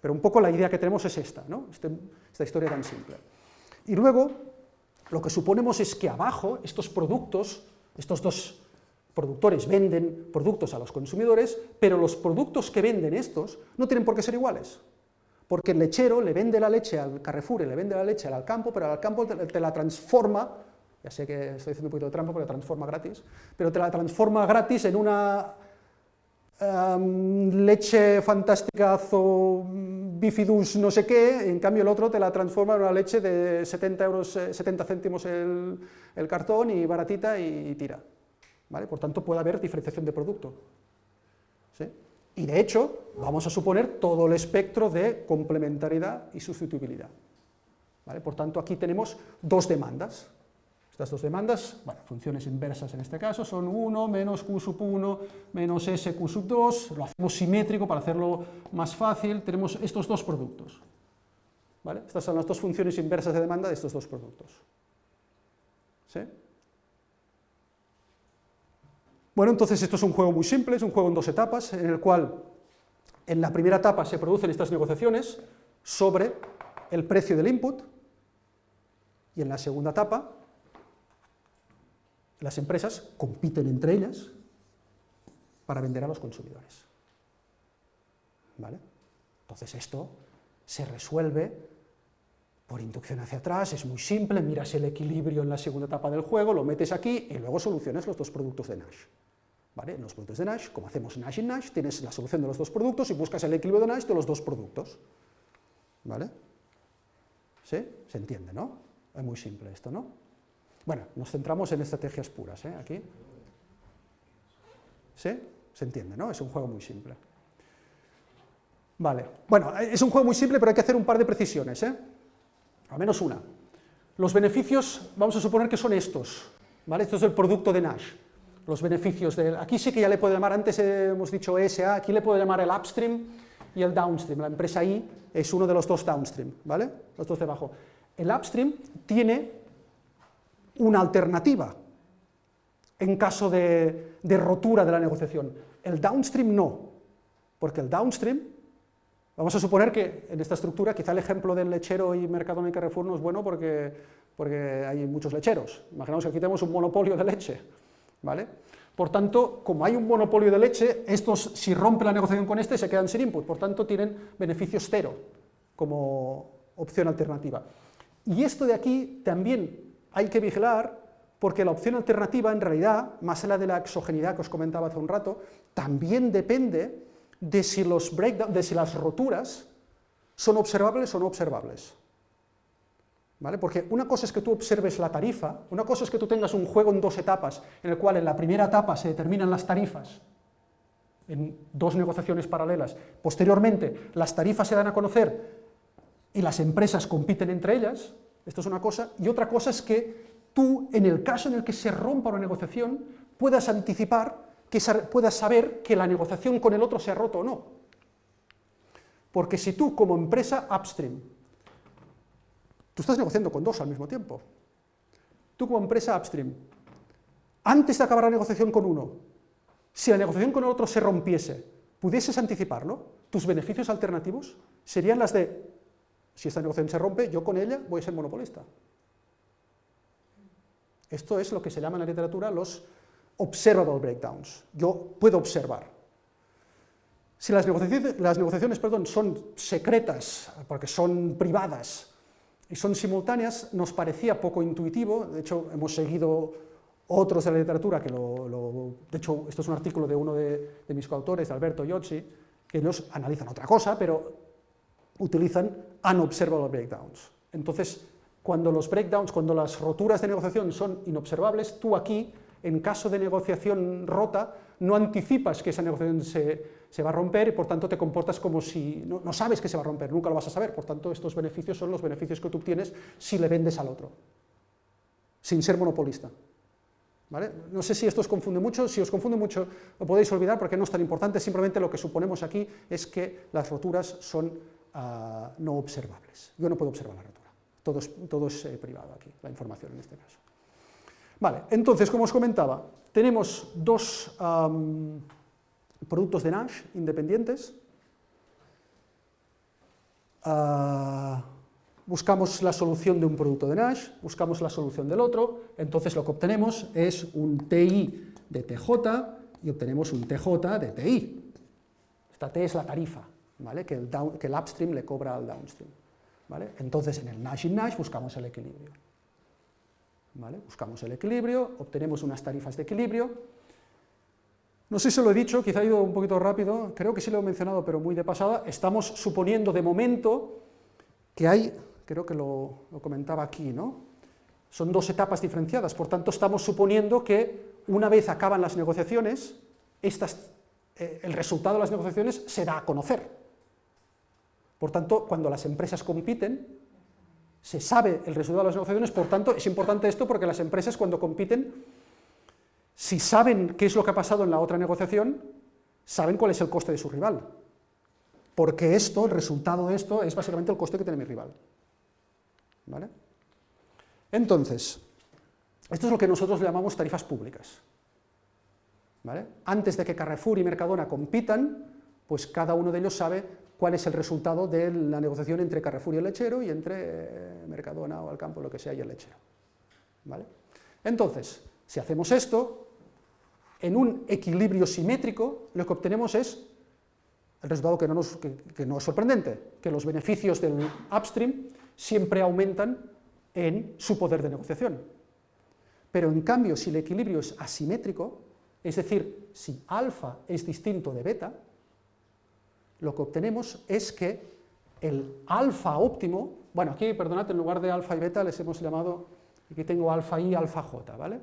Pero un poco la idea que tenemos es esta, ¿no? Este, esta historia tan simple. Y luego, lo que suponemos es que abajo, estos productos, estos dos productores venden productos a los consumidores, pero los productos que venden estos no tienen por qué ser iguales. Porque el lechero le vende la leche al Carrefour y le vende la leche al campo, pero al campo te, la transforma, ya sé que estoy haciendo un poquito de trampa porque la transforma gratis, pero te la transforma gratis en una em, leche fantástica bifidus no sé qué, en cambio el otro te la transforma en una leche de 70, euros, 70 eh, céntimos el cartón y baratita y, tira. Por tanto, puede haber diferenciación de producto. Y de hecho, vamos a suponer todo el espectro de complementariedad y sustituibilidad. Por tanto, aquí tenemos dos demandas. Estas dos demandas, bueno, funciones inversas en este caso, son 1 menos q sub 1 menos s q sub 2, lo hacemos simétrico para hacerlo más fácil, tenemos estos dos productos. Estas son las dos funciones inversas de demanda de estos dos productos. ¿Sí? Bueno, entonces esto es un juego muy simple, es un juego en dos etapas, en el cual en la primera etapa se producen estas negociaciones sobre el precio del input, y en la segunda etapa las empresas compiten entre ellas para vender a los consumidores. ¿Vale? Entonces esto se resuelve por inducción hacia atrás, es muy simple, miras el equilibrio en la segunda etapa del juego, lo metes aquí y luego solucionas los dos productos de Nash. ¿Vale? En los productos de Nash, como hacemos Nash y Nash, tienes la solución de los dos productos y buscas el equilibrio de Nash de los dos productos. ¿Vale? ¿Sí? Se entiende, ¿no? Es muy simple esto, ¿no? Bueno, nos centramos en estrategias puras, ¿eh? Aquí. ¿Sí? Se entiende, ¿no? Es un juego muy simple. Vale, bueno, es un juego muy simple, pero hay que hacer un par de precisiones, ¿eh? Al menos una. Los beneficios, vamos a suponer que son estos, ¿vale? Esto es el producto de Nash. Los beneficios de... Aquí sí que ya le puedo llamar, antes hemos dicho ESA, aquí le puedo llamar el upstream y el downstream. La empresa I es uno de los dos downstream, ¿vale? Los dos de abajo. El upstream tiene una alternativa en caso de, rotura de la negociación. El downstream no, porque el downstream, vamos a suponer que en esta estructura, quizá el ejemplo del lechero y Mercadona y Carrefour no es bueno porque, porque hay muchos lecheros. Imaginamos que aquí tenemos un monopolio de leche, ¿vale? Por tanto, como hay un monopolio de leche, estos, si rompe la negociación con este, se quedan sin input, por tanto tienen beneficios cero como opción alternativa. Y esto de aquí también hay que vigilar porque la opción alternativa, en realidad, más allá de la exogenidad que os comentaba hace un rato, también depende de si, los de si las roturas son observables o no observables. ¿Vale? Porque una cosa es que tú observes la tarifa, una cosa es que tú tengas un juego en dos etapas, en el cual en la primera etapa se determinan las tarifas, en dos negociaciones paralelas, posteriormente las tarifas se dan a conocer y las empresas compiten entre ellas, esto es una cosa, y otra cosa es que tú, en el caso en el que se rompa una negociación, puedas anticipar, que puedas saber que la negociación con el otro se ha roto o no. Porque si tú, como empresa upstream, tú estás negociando con dos al mismo tiempo, tú como empresa upstream, antes de acabar la negociación con uno, si la negociación con el otro se rompiese, pudieses anticiparlo, tus beneficios alternativos serían las de si esta negociación se rompe, yo con ella voy a ser monopolista. Esto es lo que se llama en la literatura los observable breakdowns. Yo puedo observar. Si las negociaciones, son secretas, porque son privadas y son simultáneas, nos parecía poco intuitivo, de hecho hemos seguido otros de la literatura, que lo, de hecho esto es un artículo de uno de, de mis coautores, de Alberto Iozzi, que nos analizan otra cosa, pero utilizan unobservable breakdowns. Entonces, cuando los breakdowns, cuando las roturas de negociación son inobservables, tú aquí, en caso de negociación rota, no anticipas que esa negociación se, va a romper y por tanto te comportas como si no, sabes que se va a romper, nunca lo vas a saber, por tanto estos beneficios son los beneficios que tú obtienes si le vendes al otro, sin ser monopolista. ¿Vale? No sé si esto os confunde mucho, si os confunde mucho lo podéis olvidar porque no es tan importante, simplemente lo que suponemos aquí es que las roturas son no observables. Yo no puedo observar la rotura, todo es, todo es eh, privado aquí, la información en este caso. Vale, entonces, como os comentaba, tenemos dos productos de Nash independientes, ah, buscamos la solución de un producto de Nash, buscamos la solución del otro, entonces lo que obtenemos es un TI de TJ y obtenemos un TJ de TI. Esta T es la tarifa, que, el upstream le cobra al downstream. ¿vale? Entonces, en el Nash in Nash buscamos el equilibrio. Buscamos el equilibrio, obtenemos unas tarifas de equilibrio, No sé si lo he dicho, quizá he ido un poquito rápido, creo que sí lo he mencionado, pero muy de pasada. Estamos suponiendo de momento que hay, creo que lo, comentaba aquí, ¿no? Son dos etapas diferenciadas, por tanto estamos suponiendo que una vez acaban las negociaciones, eh, el resultado de las negociaciones se da a conocer. Por tanto, cuando las empresas compiten, se sabe el resultado de las negociaciones, por tanto, es importante esto porque las empresas cuando compiten si saben qué es lo que ha pasado en la otra negociación, saben cuál es el coste de su rival. Porque esto, el resultado de esto, es básicamente el coste que tiene mi rival. ¿Vale? Entonces, esto es lo que nosotros llamamos tarifas públicas. ¿Vale? Antes de que Carrefour y Mercadona compitan, pues cada uno de ellos sabe cuál es el resultado de la negociación entre Carrefour y el lechero y entre eh, Mercadona o Alcampo, lo que sea, y el lechero. ¿Vale? Entonces, si hacemos esto, en un equilibrio simétrico, lo que obtenemos es el resultado que no, no es sorprendente, que los beneficios del upstream siempre aumentan en su poder de negociación. Pero en cambio, si el equilibrio es asimétrico, es decir, si alfa es distinto de beta, lo que obtenemos es que el alfa óptimo, bueno, aquí, perdonad, en lugar de alfa y beta les hemos llamado, aquí tengo alfa y alfa j, ¿vale?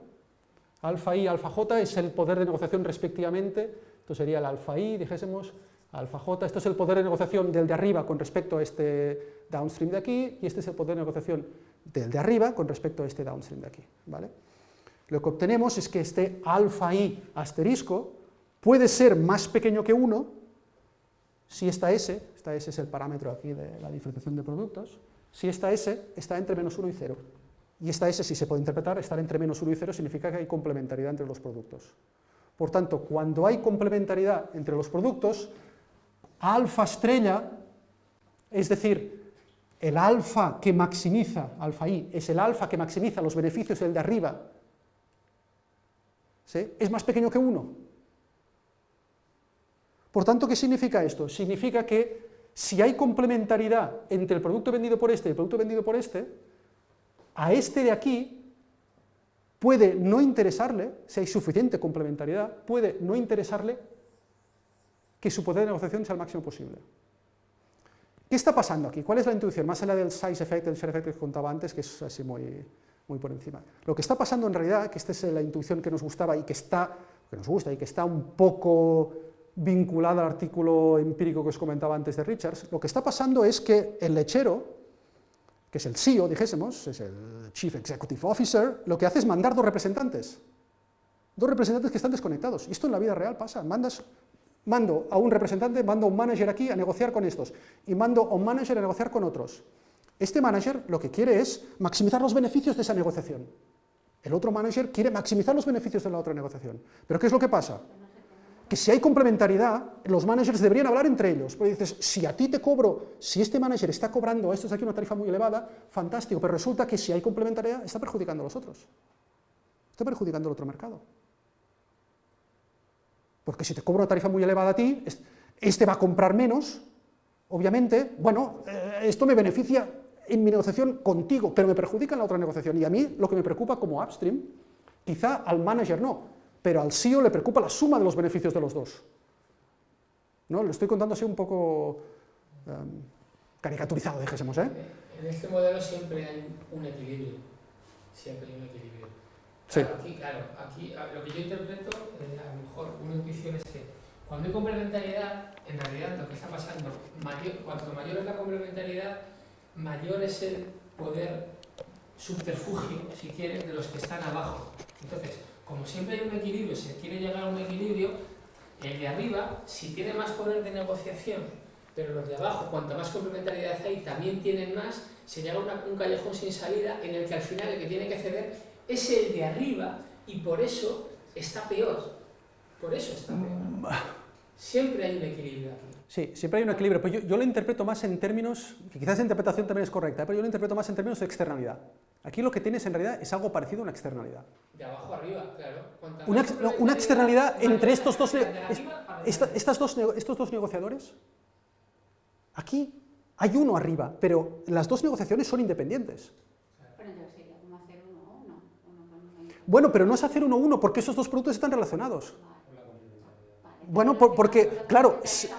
alfa i, alfa j es el poder de negociación respectivamente, esto sería el alfa i, dijésemos, alfa j, esto es el poder de negociación del de arriba con respecto a este downstream de aquí, y este es el poder de negociación del de arriba con respecto a este downstream de aquí. ¿vale? Lo que obtenemos es que este alfa i asterisco puede ser más pequeño que 1 si esta S, esta S es el parámetro aquí de la diferenciación de productos, si esta S está entre menos 1 y 0. Y esta S, si se puede interpretar, estar entre menos 1 y 0 significa que hay complementariedad entre los productos. Por tanto, cuando hay complementariedad entre los productos, alfa estrella, es decir, el alfa que maximiza, alfa i, es el alfa que maximiza los beneficios del de arriba, es más pequeño que 1. Por tanto, ¿qué significa esto? Significa que si hay complementariedad entre el producto vendido por este y el producto vendido por este, a este de aquí puede no interesarle, si hay suficiente complementariedad, puede no interesarle que su poder de negociación sea el máximo posible. ¿Qué está pasando aquí? ¿Cuál es la intuición? Más allá del size effect, del share effect que contaba antes, que es así muy, muy por encima. Lo que está pasando en realidad, que esta es la intuición que nos gustaba y que está, que nos gusta y que está un poco vinculada al artículo empírico que os comentaba antes de Richards, lo que está pasando es que el lechero, que es el CEO, dijésemos, es el Chief Executive Officer, lo que hace es mandar dos representantes. Dos representantes que están desconectados. Y esto en la vida real pasa. Mandas, mando a un representante, mando a un manager aquí a negociar con estos, y mando a un manager a negociar con otros. Este manager lo que quiere es maximizar los beneficios de esa negociación. El otro manager quiere maximizar los beneficios de la otra negociación. ¿Pero qué es lo que pasa? Que si hay complementariedad, los managers deberían hablar entre ellos. Porque dices, si a ti te cobro, si este manager está cobrando a estos aquí una tarifa muy elevada, fantástico, pero resulta que si hay complementariedad, está perjudicando a los otros. Está perjudicando al otro mercado. Porque si te cobro una tarifa muy elevada a ti, este va a comprar menos, obviamente, bueno, eh, esto me beneficia en mi negociación contigo, pero me perjudica en la otra negociación. Y a mí lo que me preocupa como upstream, quizá al manager no, pero al CEO le preocupa la suma de los beneficios de los dos. ¿No? Lo estoy contando así un poco um, caricaturizado, dijésemos. ¿eh? En este modelo siempre hay un equilibrio. Siempre hay un equilibrio. sí. Aquí, claro, aquí lo que yo interpreto, eh, a lo mejor una intuición es que cuando hay complementariedad, en realidad lo que está pasando, mayor, cuanto mayor es la complementariedad, mayor es el poder subterfugio, si quieres, de los que están abajo. Entonces, como siempre hay un equilibrio, se quiere llegar a un equilibrio, el de arriba, si tiene más poder de negociación, pero los de abajo, cuanto más complementariedad hay, también tienen más, se llega a un callejón sin salida en el que al final el que tiene que ceder es el de arriba y por eso está peor. Por eso está peor. Siempre hay un equilibrio. Sí, siempre hay un equilibrio, pero yo, lo interpreto más en términos, quizás la interpretación también es correcta, pero yo lo interpreto más en términos de externalidad. Aquí lo que tienes en realidad es algo parecido a una externalidad. De abajo arriba, claro. Una, una, externalidad entre estos dos, estas dos, estos dos negociadores. Aquí hay uno arriba, pero las dos negociaciones son independientes. Bueno, pero no es hacer uno uno, porque esos dos productos están relacionados. Bueno, porque, claro, si,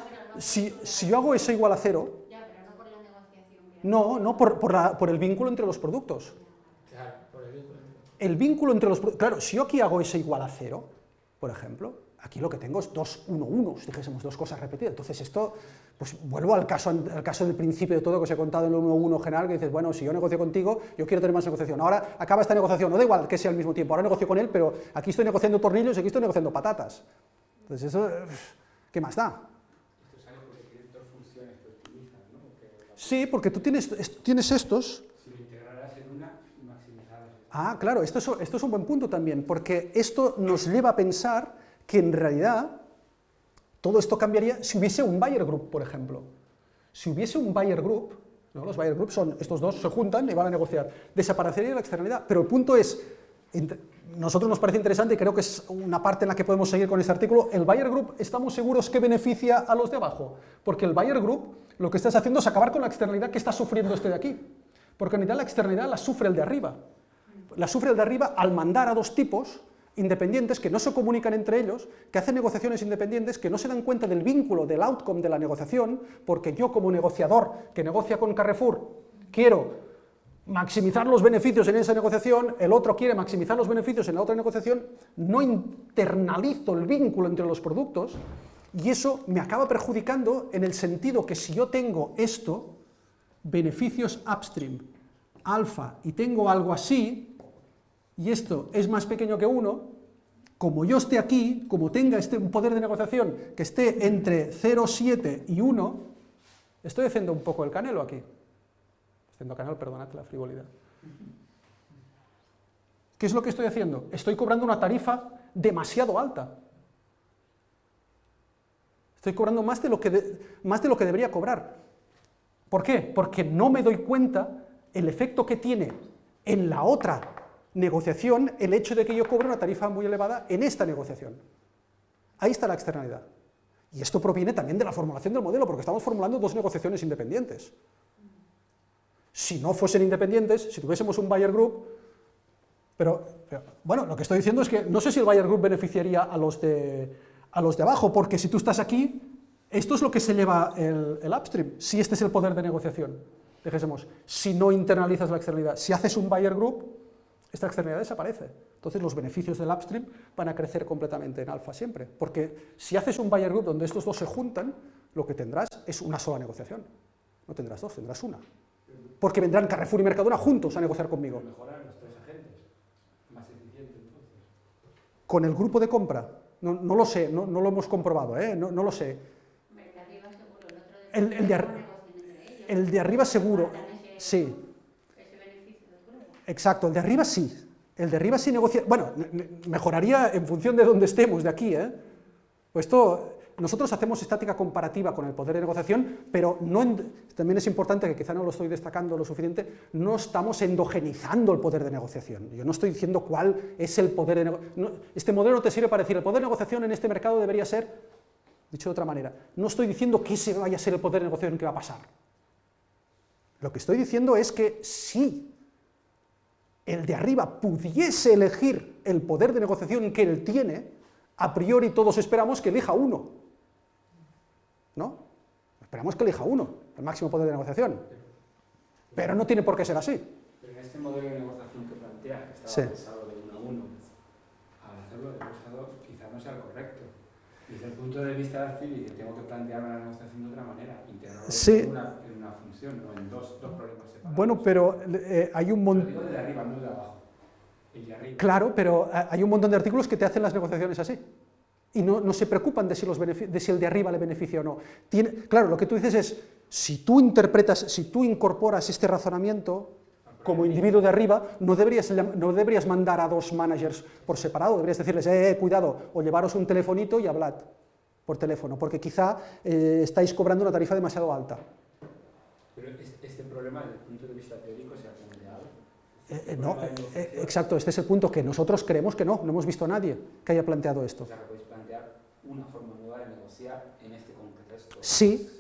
si, yo hago eso igual a cero, no, no por, por, el vínculo entre los productos. Claro, por el vínculo. El vínculo entre los productos, claro, si yo aquí hago eso igual a cero, por ejemplo, aquí lo que tengo es dos 1, 1, si dijésemos dos cosas repetidas. Entonces esto, pues vuelvo al caso, al caso del principio de todo que os he contado en el 1, 1 general, que dices, bueno, si yo negocio contigo, yo quiero tener más negociación. Ahora acaba esta negociación, no da igual que sea al mismo tiempo, ahora negocio con él, pero aquí estoy negociando tornillos y aquí estoy negociando patatas. Entonces eso, ¿qué más da? Sí, porque tú tienes, tienes estos... Si lo integrarás en una, Ah, claro, esto es, un buen punto también, porque esto nos lleva a pensar que en realidad todo esto cambiaría si hubiese un buyer group, por ejemplo. Si hubiese un buyer group, los buyer groups son, estos dos se juntan y van a negociar, desaparecería la externalidad, pero el punto es, nosotros nos parece interesante y creo que es una parte en la que podemos seguir con este artículo, el buyer group estamos seguros que beneficia a los de abajo, porque el buyer group lo que estás haciendo es acabar con la externalidad que está sufriendo este de aquí, porque en realidad la externalidad la sufre el de arriba, la sufre el de arriba al mandar a dos tipos independientes que no se comunican entre ellos, que hacen negociaciones independientes, que no se dan cuenta del vínculo, del outcome de la negociación, porque yo como negociador que negocia con Carrefour quiero maximizar los beneficios en esa negociación, el otro quiere maximizar los beneficios en la otra negociación, no internalizo el vínculo entre los productos y eso me acaba perjudicando en el sentido que si yo tengo esto, beneficios upstream, alfa, y tengo algo así, y esto es más pequeño que 1, como yo esté aquí, como tenga este poder de negociación que esté entre 0,7 y 1, estoy haciendo un poco el canelo aquí. Haciendo canal, perdonad la frivolidad. ¿Qué es lo que estoy haciendo? Estoy cobrando una tarifa demasiado alta. Estoy cobrando más de lo que, más de lo que debería cobrar. ¿Por qué? Porque no me doy cuenta el efecto que tiene en la otra negociación el hecho de que yo cobre una tarifa muy elevada en esta negociación. Ahí está la externalidad. Y esto proviene también de la formulación del modelo, porque estamos formulando dos negociaciones independientes. Si no fuesen independientes, si tuviésemos un buyer group, pero, bueno, lo que estoy diciendo es que no sé si el buyer group beneficiaría a los de, a los de abajo, porque si tú estás aquí, esto es lo que se lleva el, el upstream, si este es el poder de negociación. Dejésemos, si no internalizas la externalidad, si haces un buyer group, esta externalidad desaparece. Entonces los beneficios del upstream van a crecer completamente en alfa siempre, porque si haces un buyer group donde estos dos se juntan, lo que tendrás es una sola negociación. No tendrás dos, tendrás una porque vendrán Carrefour y Mercadona juntos a negociar conmigo. Con el grupo de compra, no, lo sé, no, lo hemos comprobado, ¿eh? no, lo sé. El, el, de, el de arriba seguro, sí. Exacto, el de arriba sí. El de arriba sí negocia, bueno, mejoraría en función de dónde estemos, de aquí, ¿eh? Pues esto, nosotros hacemos estática comparativa con el poder de negociación, pero no también es importante, que quizá no lo estoy destacando lo suficiente, no estamos endogenizando el poder de negociación. Yo no estoy diciendo cuál es el poder de negociación. este modelo te sirve para decir, el poder de negociación en este mercado debería ser, dicho de otra manera, no estoy diciendo que ese vaya a ser el poder de negociación que va a pasar. Lo que estoy diciendo es que si el de arriba pudiese elegir el poder de negociación que él tiene, a priori todos esperamos que elija uno. ¿no? Esperamos que elija uno, el máximo poder de negociación. Pero no tiene por qué ser así. Pero en este modelo de negociación que plantea, que estaba pensado de uno a uno, al hacerlo de dos a dos, quizás no sea el correcto. Desde el punto de vista de Arcili, tengo que plantear la negociación de otra manera, integrarlo en, una, una, función, no en dos, dos problemas separados. Bueno, pero eh, hay un montón... de arriba, no de abajo. El de arriba. Claro, pero eh, hay un montón de artículos que te hacen las negociaciones así y no, se preocupan de si, los de si, el de arriba le beneficia o no. Tiene, claro, lo que tú dices es, si tú interpretas, si tú incorporas este razonamiento como individuo de arriba, no deberías, no deberías mandar a dos managers por separado, deberías decirles, eh, eh, cuidado, o llevaros un telefonito y hablad por teléfono, porque quizá eh, estáis cobrando una tarifa demasiado alta. Pero este problema, desde el punto de vista teórico, se ha planteado. Eh, no, exacto, este es el punto que nosotros creemos que no, no hemos visto a nadie que haya planteado esto una forma nueva de negociar en este contexto sí,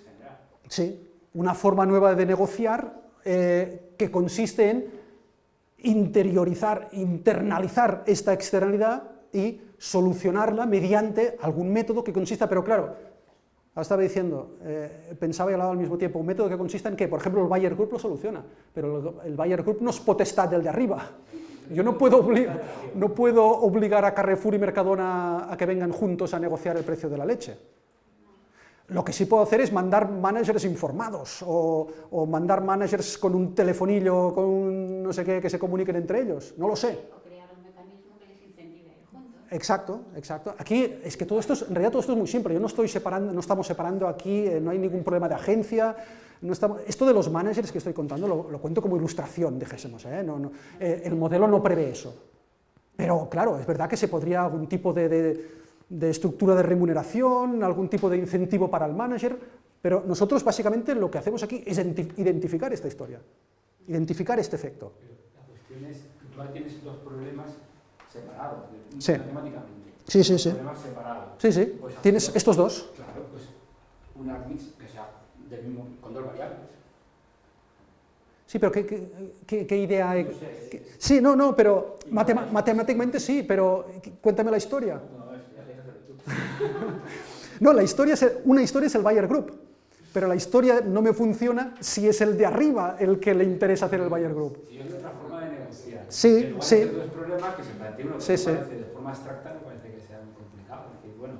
Sí, una forma nueva de negociar eh, que consiste en interiorizar, internalizar esta externalidad y solucionarla mediante algún método que consista, pero claro, ahora estaba diciendo, eh, pensaba y hablaba al mismo tiempo, un método que consista en que, por ejemplo, el Bayer Group lo soluciona, pero el Bayer Group no es potestad del de arriba. Yo no puedo, no puedo obligar a Carrefour y Mercadona a que vengan juntos a negociar el precio de la leche. Lo que sí puedo hacer es mandar managers informados, o, o, mandar managers con un telefonillo, con un no sé qué, que se comuniquen entre ellos, no lo sé. O crear un mecanismo que les incentive a ir juntos. Exacto, exacto. Aquí es que todo esto, es, en realidad todo esto es muy simple, yo no estoy separando, no estamos separando aquí, eh, no hay ningún problema de agencia, esto de los managers que estoy contando lo, cuento como ilustración, dijésemos, ¿eh? No, no, eh, el modelo no prevé eso. Pero claro, es verdad que se podría algún tipo de, estructura de remuneración, algún tipo de incentivo para el manager, pero nosotros básicamente lo que hacemos aquí es identificar esta historia, identificar este efecto. La cuestión es tú tienes dos problemas separados, sí. matemáticamente. Sí, sí, sí. Problemas separados. Sí, sí. Pues tienes dos, estos dos. Claro, pues una mix que sea del mismo, con dos variables. Sí, pero ¿qué, qué, qué idea hay? No sé, ¿Qué? Sí, no, no, pero matem matemáticamente sí, pero cuéntame la historia. No, es, la historia es, una historia es el Bayer Group, pero la historia no me funciona si es el de arriba el que le interesa hacer el Bayer Group hay otra forma de negociar. Sí, lugar sí. Dos problemas que se plantea uno Sí, sí. parece de forma abstracta, me parece que sea muy complicado. Es decir, bueno,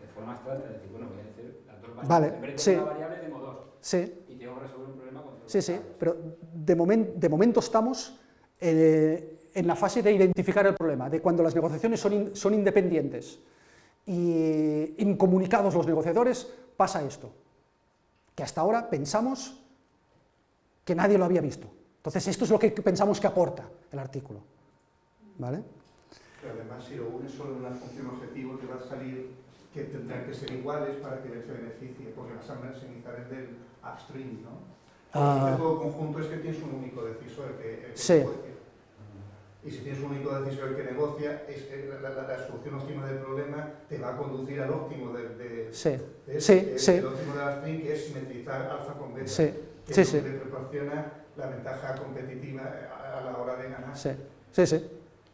de forma abstracta, es decir, bueno, voy a hacer las dos variables. Vale, En vez de sí. una variable tengo dos. Sí, Y tengo que resolver un problema con sí, sí, pero de, momen- de momento estamos eh, en la fase de identificar el problema, de cuando las negociaciones son, in- son independientes y incomunicados los negociadores, pasa esto, que hasta ahora pensamos que nadie lo había visto. Entonces esto es lo que pensamos que aporta el artículo. ¿Vale? Pero además, si lo unes solo en una función objetivo, te va a salir que tendrán que ser iguales para que se beneficie, porque vas a maximizar el del upstream, ¿no? Ah. El juego conjunto es que tienes un único decisor el que, el que Sí. negocia. Y si tienes un único decisor el que negocia, es, eh, la, la- la solución óptima del problema te va a conducir al óptimo del, de, Sí, de- sí, el, sí. el óptimo del upstream, que es simetrizar alfa con beta, sí, que sí, sí, te proporciona la ventaja competitiva a, a la hora de ganar. sí, sí, sí.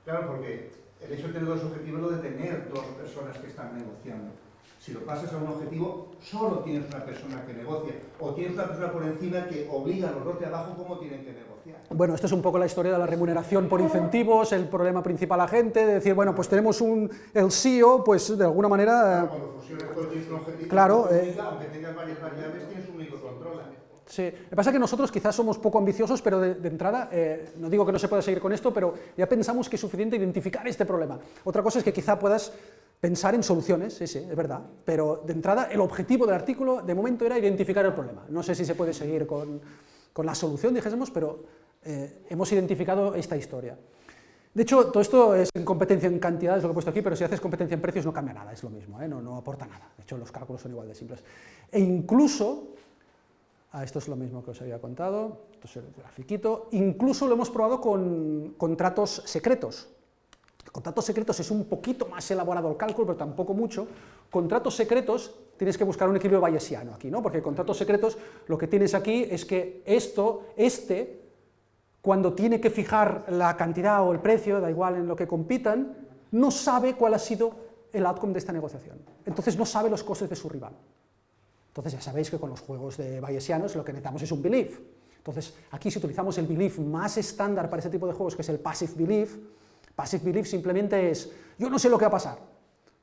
Claro, porque el hecho de tener dos objetivos es lo de tener dos personas que están negociando. Si lo pasas a un objetivo, solo tienes una persona que negocia, o tienes una persona por encima que obliga a los dos de abajo cómo tienen que negociar. Bueno, esto es un poco la historia de la remuneración por incentivos, el problema principal a la gente, de decir, bueno, pues tenemos un, el CEO, pues de alguna manera... Cuando un objetivo, Claro, eh, aunque tengas varias variables, tienes un único control. Sí, que pasa es que nosotros quizás somos poco ambiciosos, pero de, de entrada, eh, no digo que no se pueda seguir con esto, pero ya pensamos que es suficiente identificar este problema. Otra cosa es que quizá puedas pensar en soluciones, sí, sí, es verdad, pero de entrada el objetivo del artículo de momento era identificar el problema. No sé si se puede seguir con, con la solución, dijésemos, pero eh, hemos identificado esta historia. De hecho, todo esto es en competencia en cantidades, lo que he puesto aquí, pero si haces competencia en precios no cambia nada, es lo mismo, ¿eh? no, no aporta nada. De hecho, los cálculos son igual de simples. E incluso, ah, esto es lo mismo que os había contado, esto es el grafiquito, incluso lo hemos probado con contratos secretos. Contratos secretos es un poquito más elaborado el cálculo, pero tampoco mucho. Contratos secretos, tienes que buscar un equilibrio bayesiano aquí, ¿no? Porque contratos secretos lo que tienes aquí es que esto, este, cuando tiene que fijar la cantidad o el precio, da igual en lo que compitan, no sabe cuál ha sido el outcome de esta negociación. Entonces no sabe los costes de su rival. Entonces ya sabéis que con los juegos de bayesianos lo que necesitamos es un belief. Entonces aquí si utilizamos el belief más estándar para este tipo de juegos, que es el passive belief, passive belief simplemente es, yo no sé lo que va a pasar,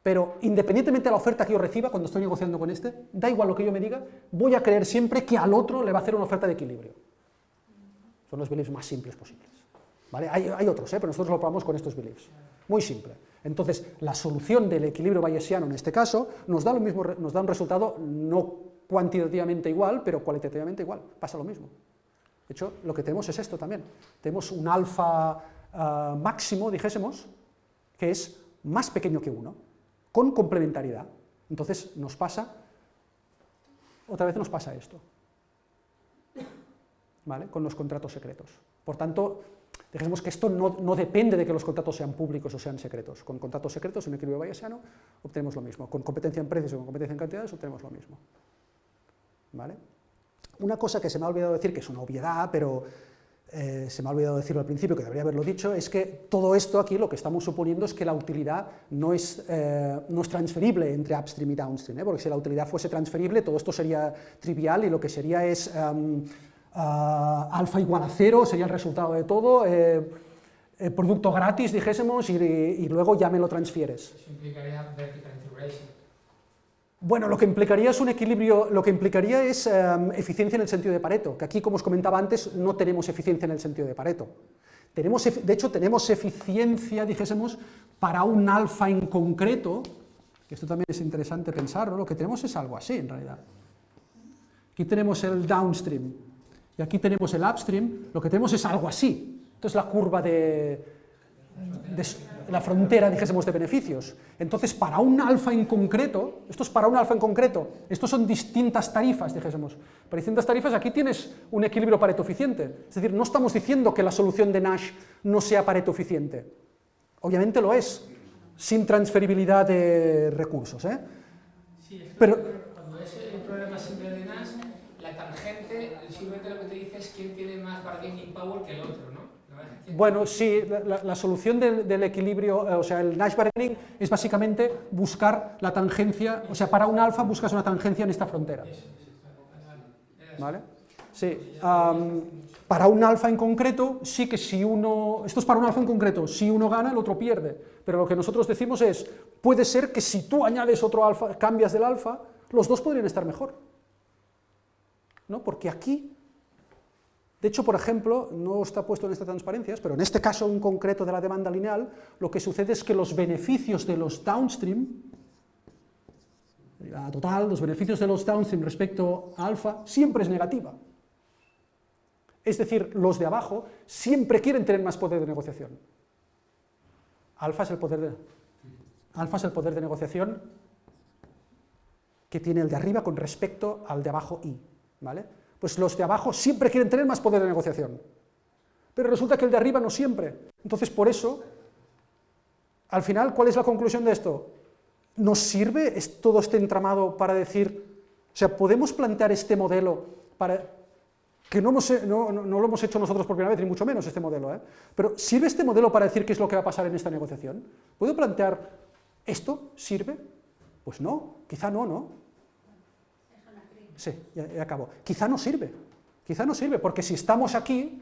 pero independientemente de la oferta que yo reciba cuando estoy negociando con este, da igual lo que yo me diga, voy a creer siempre que al otro le va a hacer una oferta de equilibrio. Son los beliefs más simples posibles. ¿Vale? Hay, otros, ¿eh? pero nosotros lo probamos con estos beliefs. Muy simple. Entonces, la solución del equilibrio bayesiano en este caso nos da, lo mismo, nos da un resultado no cuantitativamente igual, pero cualitativamente igual. Pasa lo mismo. De hecho, lo que tenemos es esto también. Tenemos un alfa ah, máximo, dijésemos, que es más pequeño que 1, con complementariedad. Entonces nos pasa, otra vez nos pasa esto, ¿vale? con los contratos secretos. Por tanto, dijésemos que esto no, no depende de que los contratos sean públicos o sean secretos. Con contratos secretos, en equilibrio bayesiano, obtenemos lo mismo. Con competencia en precios o con competencia en cantidades, obtenemos lo mismo. ¿Vale? Una cosa que se me ha olvidado decir, que es una obviedad, pero eh, se me ha olvidado decirlo al principio, que debería haberlo dicho, es que todo esto aquí lo que estamos suponiendo es que la utilidad no es, eh, no es transferible entre upstream y downstream, ¿eh? porque si la utilidad fuese transferible todo esto sería trivial y lo que sería es uh, alfa igual a cero, sería el resultado de todo, producto gratis, dijésemos, y, y, luego ya me lo transfieres. Eso implicaría vertical integration. Bueno, lo que implicaría es un equilibrio, lo que implicaría es em, eficiencia en el sentido de Pareto, que aquí, como os comentaba antes, no tenemos eficiencia en el sentido de Pareto. Tenemos, de hecho, tenemos eficiencia, dijésemos, para un alfa en concreto, que esto también es interesante pensarlo, lo que tenemos es algo así, en realidad. Aquí tenemos el downstream, y aquí tenemos el upstream, lo que tenemos es algo así. Esto es la curva de, de la frontera, dijésemos, de beneficios. Entonces, para un alfa en concreto, esto es para un alfa en concreto, estos son distintas tarifas, dijésemos. Para distintas tarifas aquí tienes un equilibrio pareto eficiente. Es decir, no estamos diciendo que la solución de Nash no sea pareto eficiente. Obviamente lo es, sin transferibilidad de recursos. ¿eh? Sí, es Pero, cuando es el problema simple de Nash, la tangente simplemente lo que te dice es quién tiene más bargaining power que el otro, ¿no? Bueno, sí, la, solución del, equilibrio, eh, o sea, el Nash bargaining es básicamente buscar la tangencia, o sea, para un alfa buscas una tangencia en esta frontera. ¿Vale? Sí, para un alfa en concreto, sí que si uno, esto es para un alfa en concreto, si uno gana, el otro pierde, pero lo que nosotros decimos es, puede ser que si tú añades otro alfa, cambias del alfa, los dos podrían estar mejor. ¿No? Porque aquí de hecho, por ejemplo, no está puesto en estas transparencias, pero en este caso en concreto de la demanda lineal, lo que sucede es que los beneficios de los downstream, la total, los beneficios de los downstream respecto a alfa, siempre es negativa. Es decir, los de abajo siempre quieren tener más poder de negociación. Alfa es el poder de, alfa es el poder de negociación que tiene el de arriba con respecto al de abajo I. ¿vale? pues los de abajo siempre quieren tener más poder de negociación. Pero resulta que el de arriba no siempre. Entonces, por eso, al final, ¿cuál es la conclusión de esto? ¿Nos sirve todo este entramado para decir, o sea, podemos plantear este modelo para que no, lo hemos hecho nosotros por primera vez, ni mucho menos este modelo, ¿eh? pero ¿sirve este modelo para decir qué es lo que va a pasar en esta negociación? ¿Puedo plantear esto? ¿Sirve? Pues no, quizá no, ¿no? Sí, ya, acabo. Quizá no sirve, quizá no sirve, porque si estamos aquí,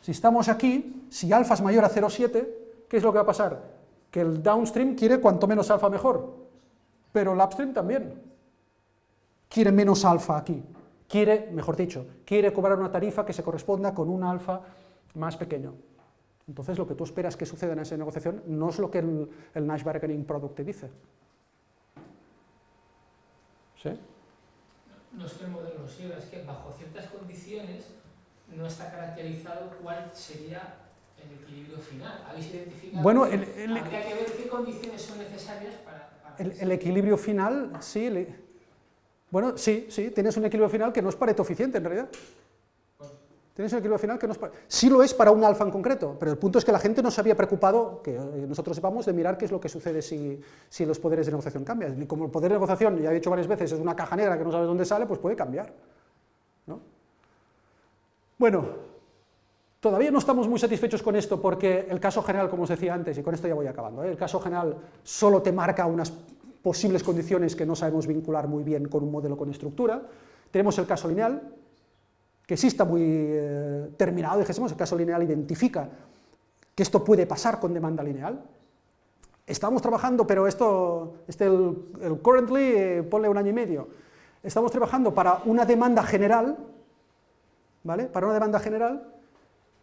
si estamos aquí, si alfa es mayor a 0,7, ¿qué es lo que va a pasar? Que el downstream quiere cuanto menos alfa mejor, pero el upstream también quiere menos alfa aquí, quiere, mejor dicho, quiere cobrar una tarifa que se corresponda con un alfa más pequeño. Entonces lo que tú esperas que suceda en esa negociación no es lo que el, el Nash Bargaining Product te dice. ¿Sí? No es que el modelo no sirva, es que bajo ciertas condiciones no está caracterizado cuál sería el equilibrio final. ¿Habéis identificado? Bueno, el, habría que ver qué condiciones son necesarias para... el, equilibrio final, sí, bueno, sí, sí, tienes un equilibrio final que no es pareto eficiente en realidad. Tienes un equilibrio final que no. Sí lo es para un alfa en concreto, pero el punto es que la gente no se había preocupado, que nosotros sepamos, de mirar qué es lo que sucede si, si los poderes de negociación cambian. Y como el poder de negociación, ya he dicho varias veces, es una caja negra que no sabes dónde sale, pues puede cambiar. ¿no? Bueno, todavía no estamos muy satisfechos con esto porque el caso general, como os decía antes, y con esto ya voy acabando, ¿eh? el caso general solo te marca unas posibles condiciones que no sabemos vincular muy bien con un modelo con estructura. Tenemos el caso lineal, que sí muy eh, terminado, dijésemos, el caso lineal identifica que esto puede pasar con demanda lineal. Estamos trabajando, pero esto, este el, currently, eh, ponle un año y medio. Estamos trabajando para una demanda general, ¿vale? Para una demanda general,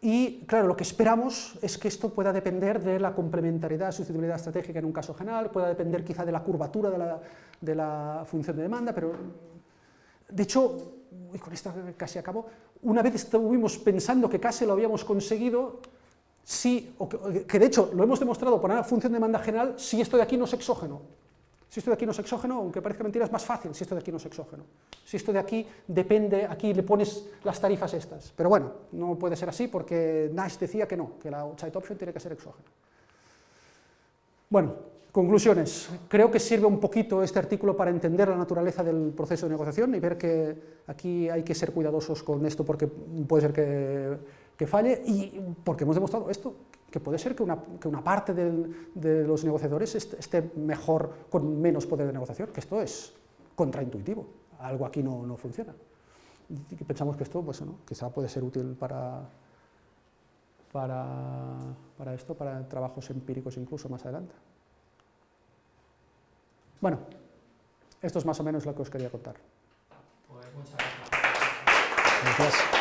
y claro, lo que esperamos es que esto pueda depender de la complementariedad, sustituibilidad estratégica en un caso general, pueda depender quizá de la curvatura de la, de la función de demanda, pero de hecho, y con esto casi acabo, una vez estuvimos pensando que casi lo habíamos conseguido, sí, que, de hecho lo hemos demostrado por una función de demanda general, si esto de aquí no es exógeno. Si esto de aquí no es exógeno, aunque parezca mentira, es más fácil si esto de aquí no es exógeno. Si esto de aquí depende, aquí le pones las tarifas estas. Pero bueno, no puede ser así porque Nash decía que no, que la outside option tiene que ser exógena. Bueno, Conclusiones. Creo que sirve un poquito este artículo para entender la naturaleza del proceso de negociación y ver que aquí hay que ser cuidadosos con esto porque puede ser que, que falle y porque hemos demostrado esto, que puede ser que una, que una parte de los negociadores esté mejor con menos poder de negociación, que esto es contraintuitivo, algo aquí no, no funciona. Y pensamos que esto pues, ¿no? quizá puede ser útil para, para, para esto, para trabajos empíricos incluso más adelante. Bueno, esto es más o menos lo que os quería contar. Pues muchas gracias. gracias.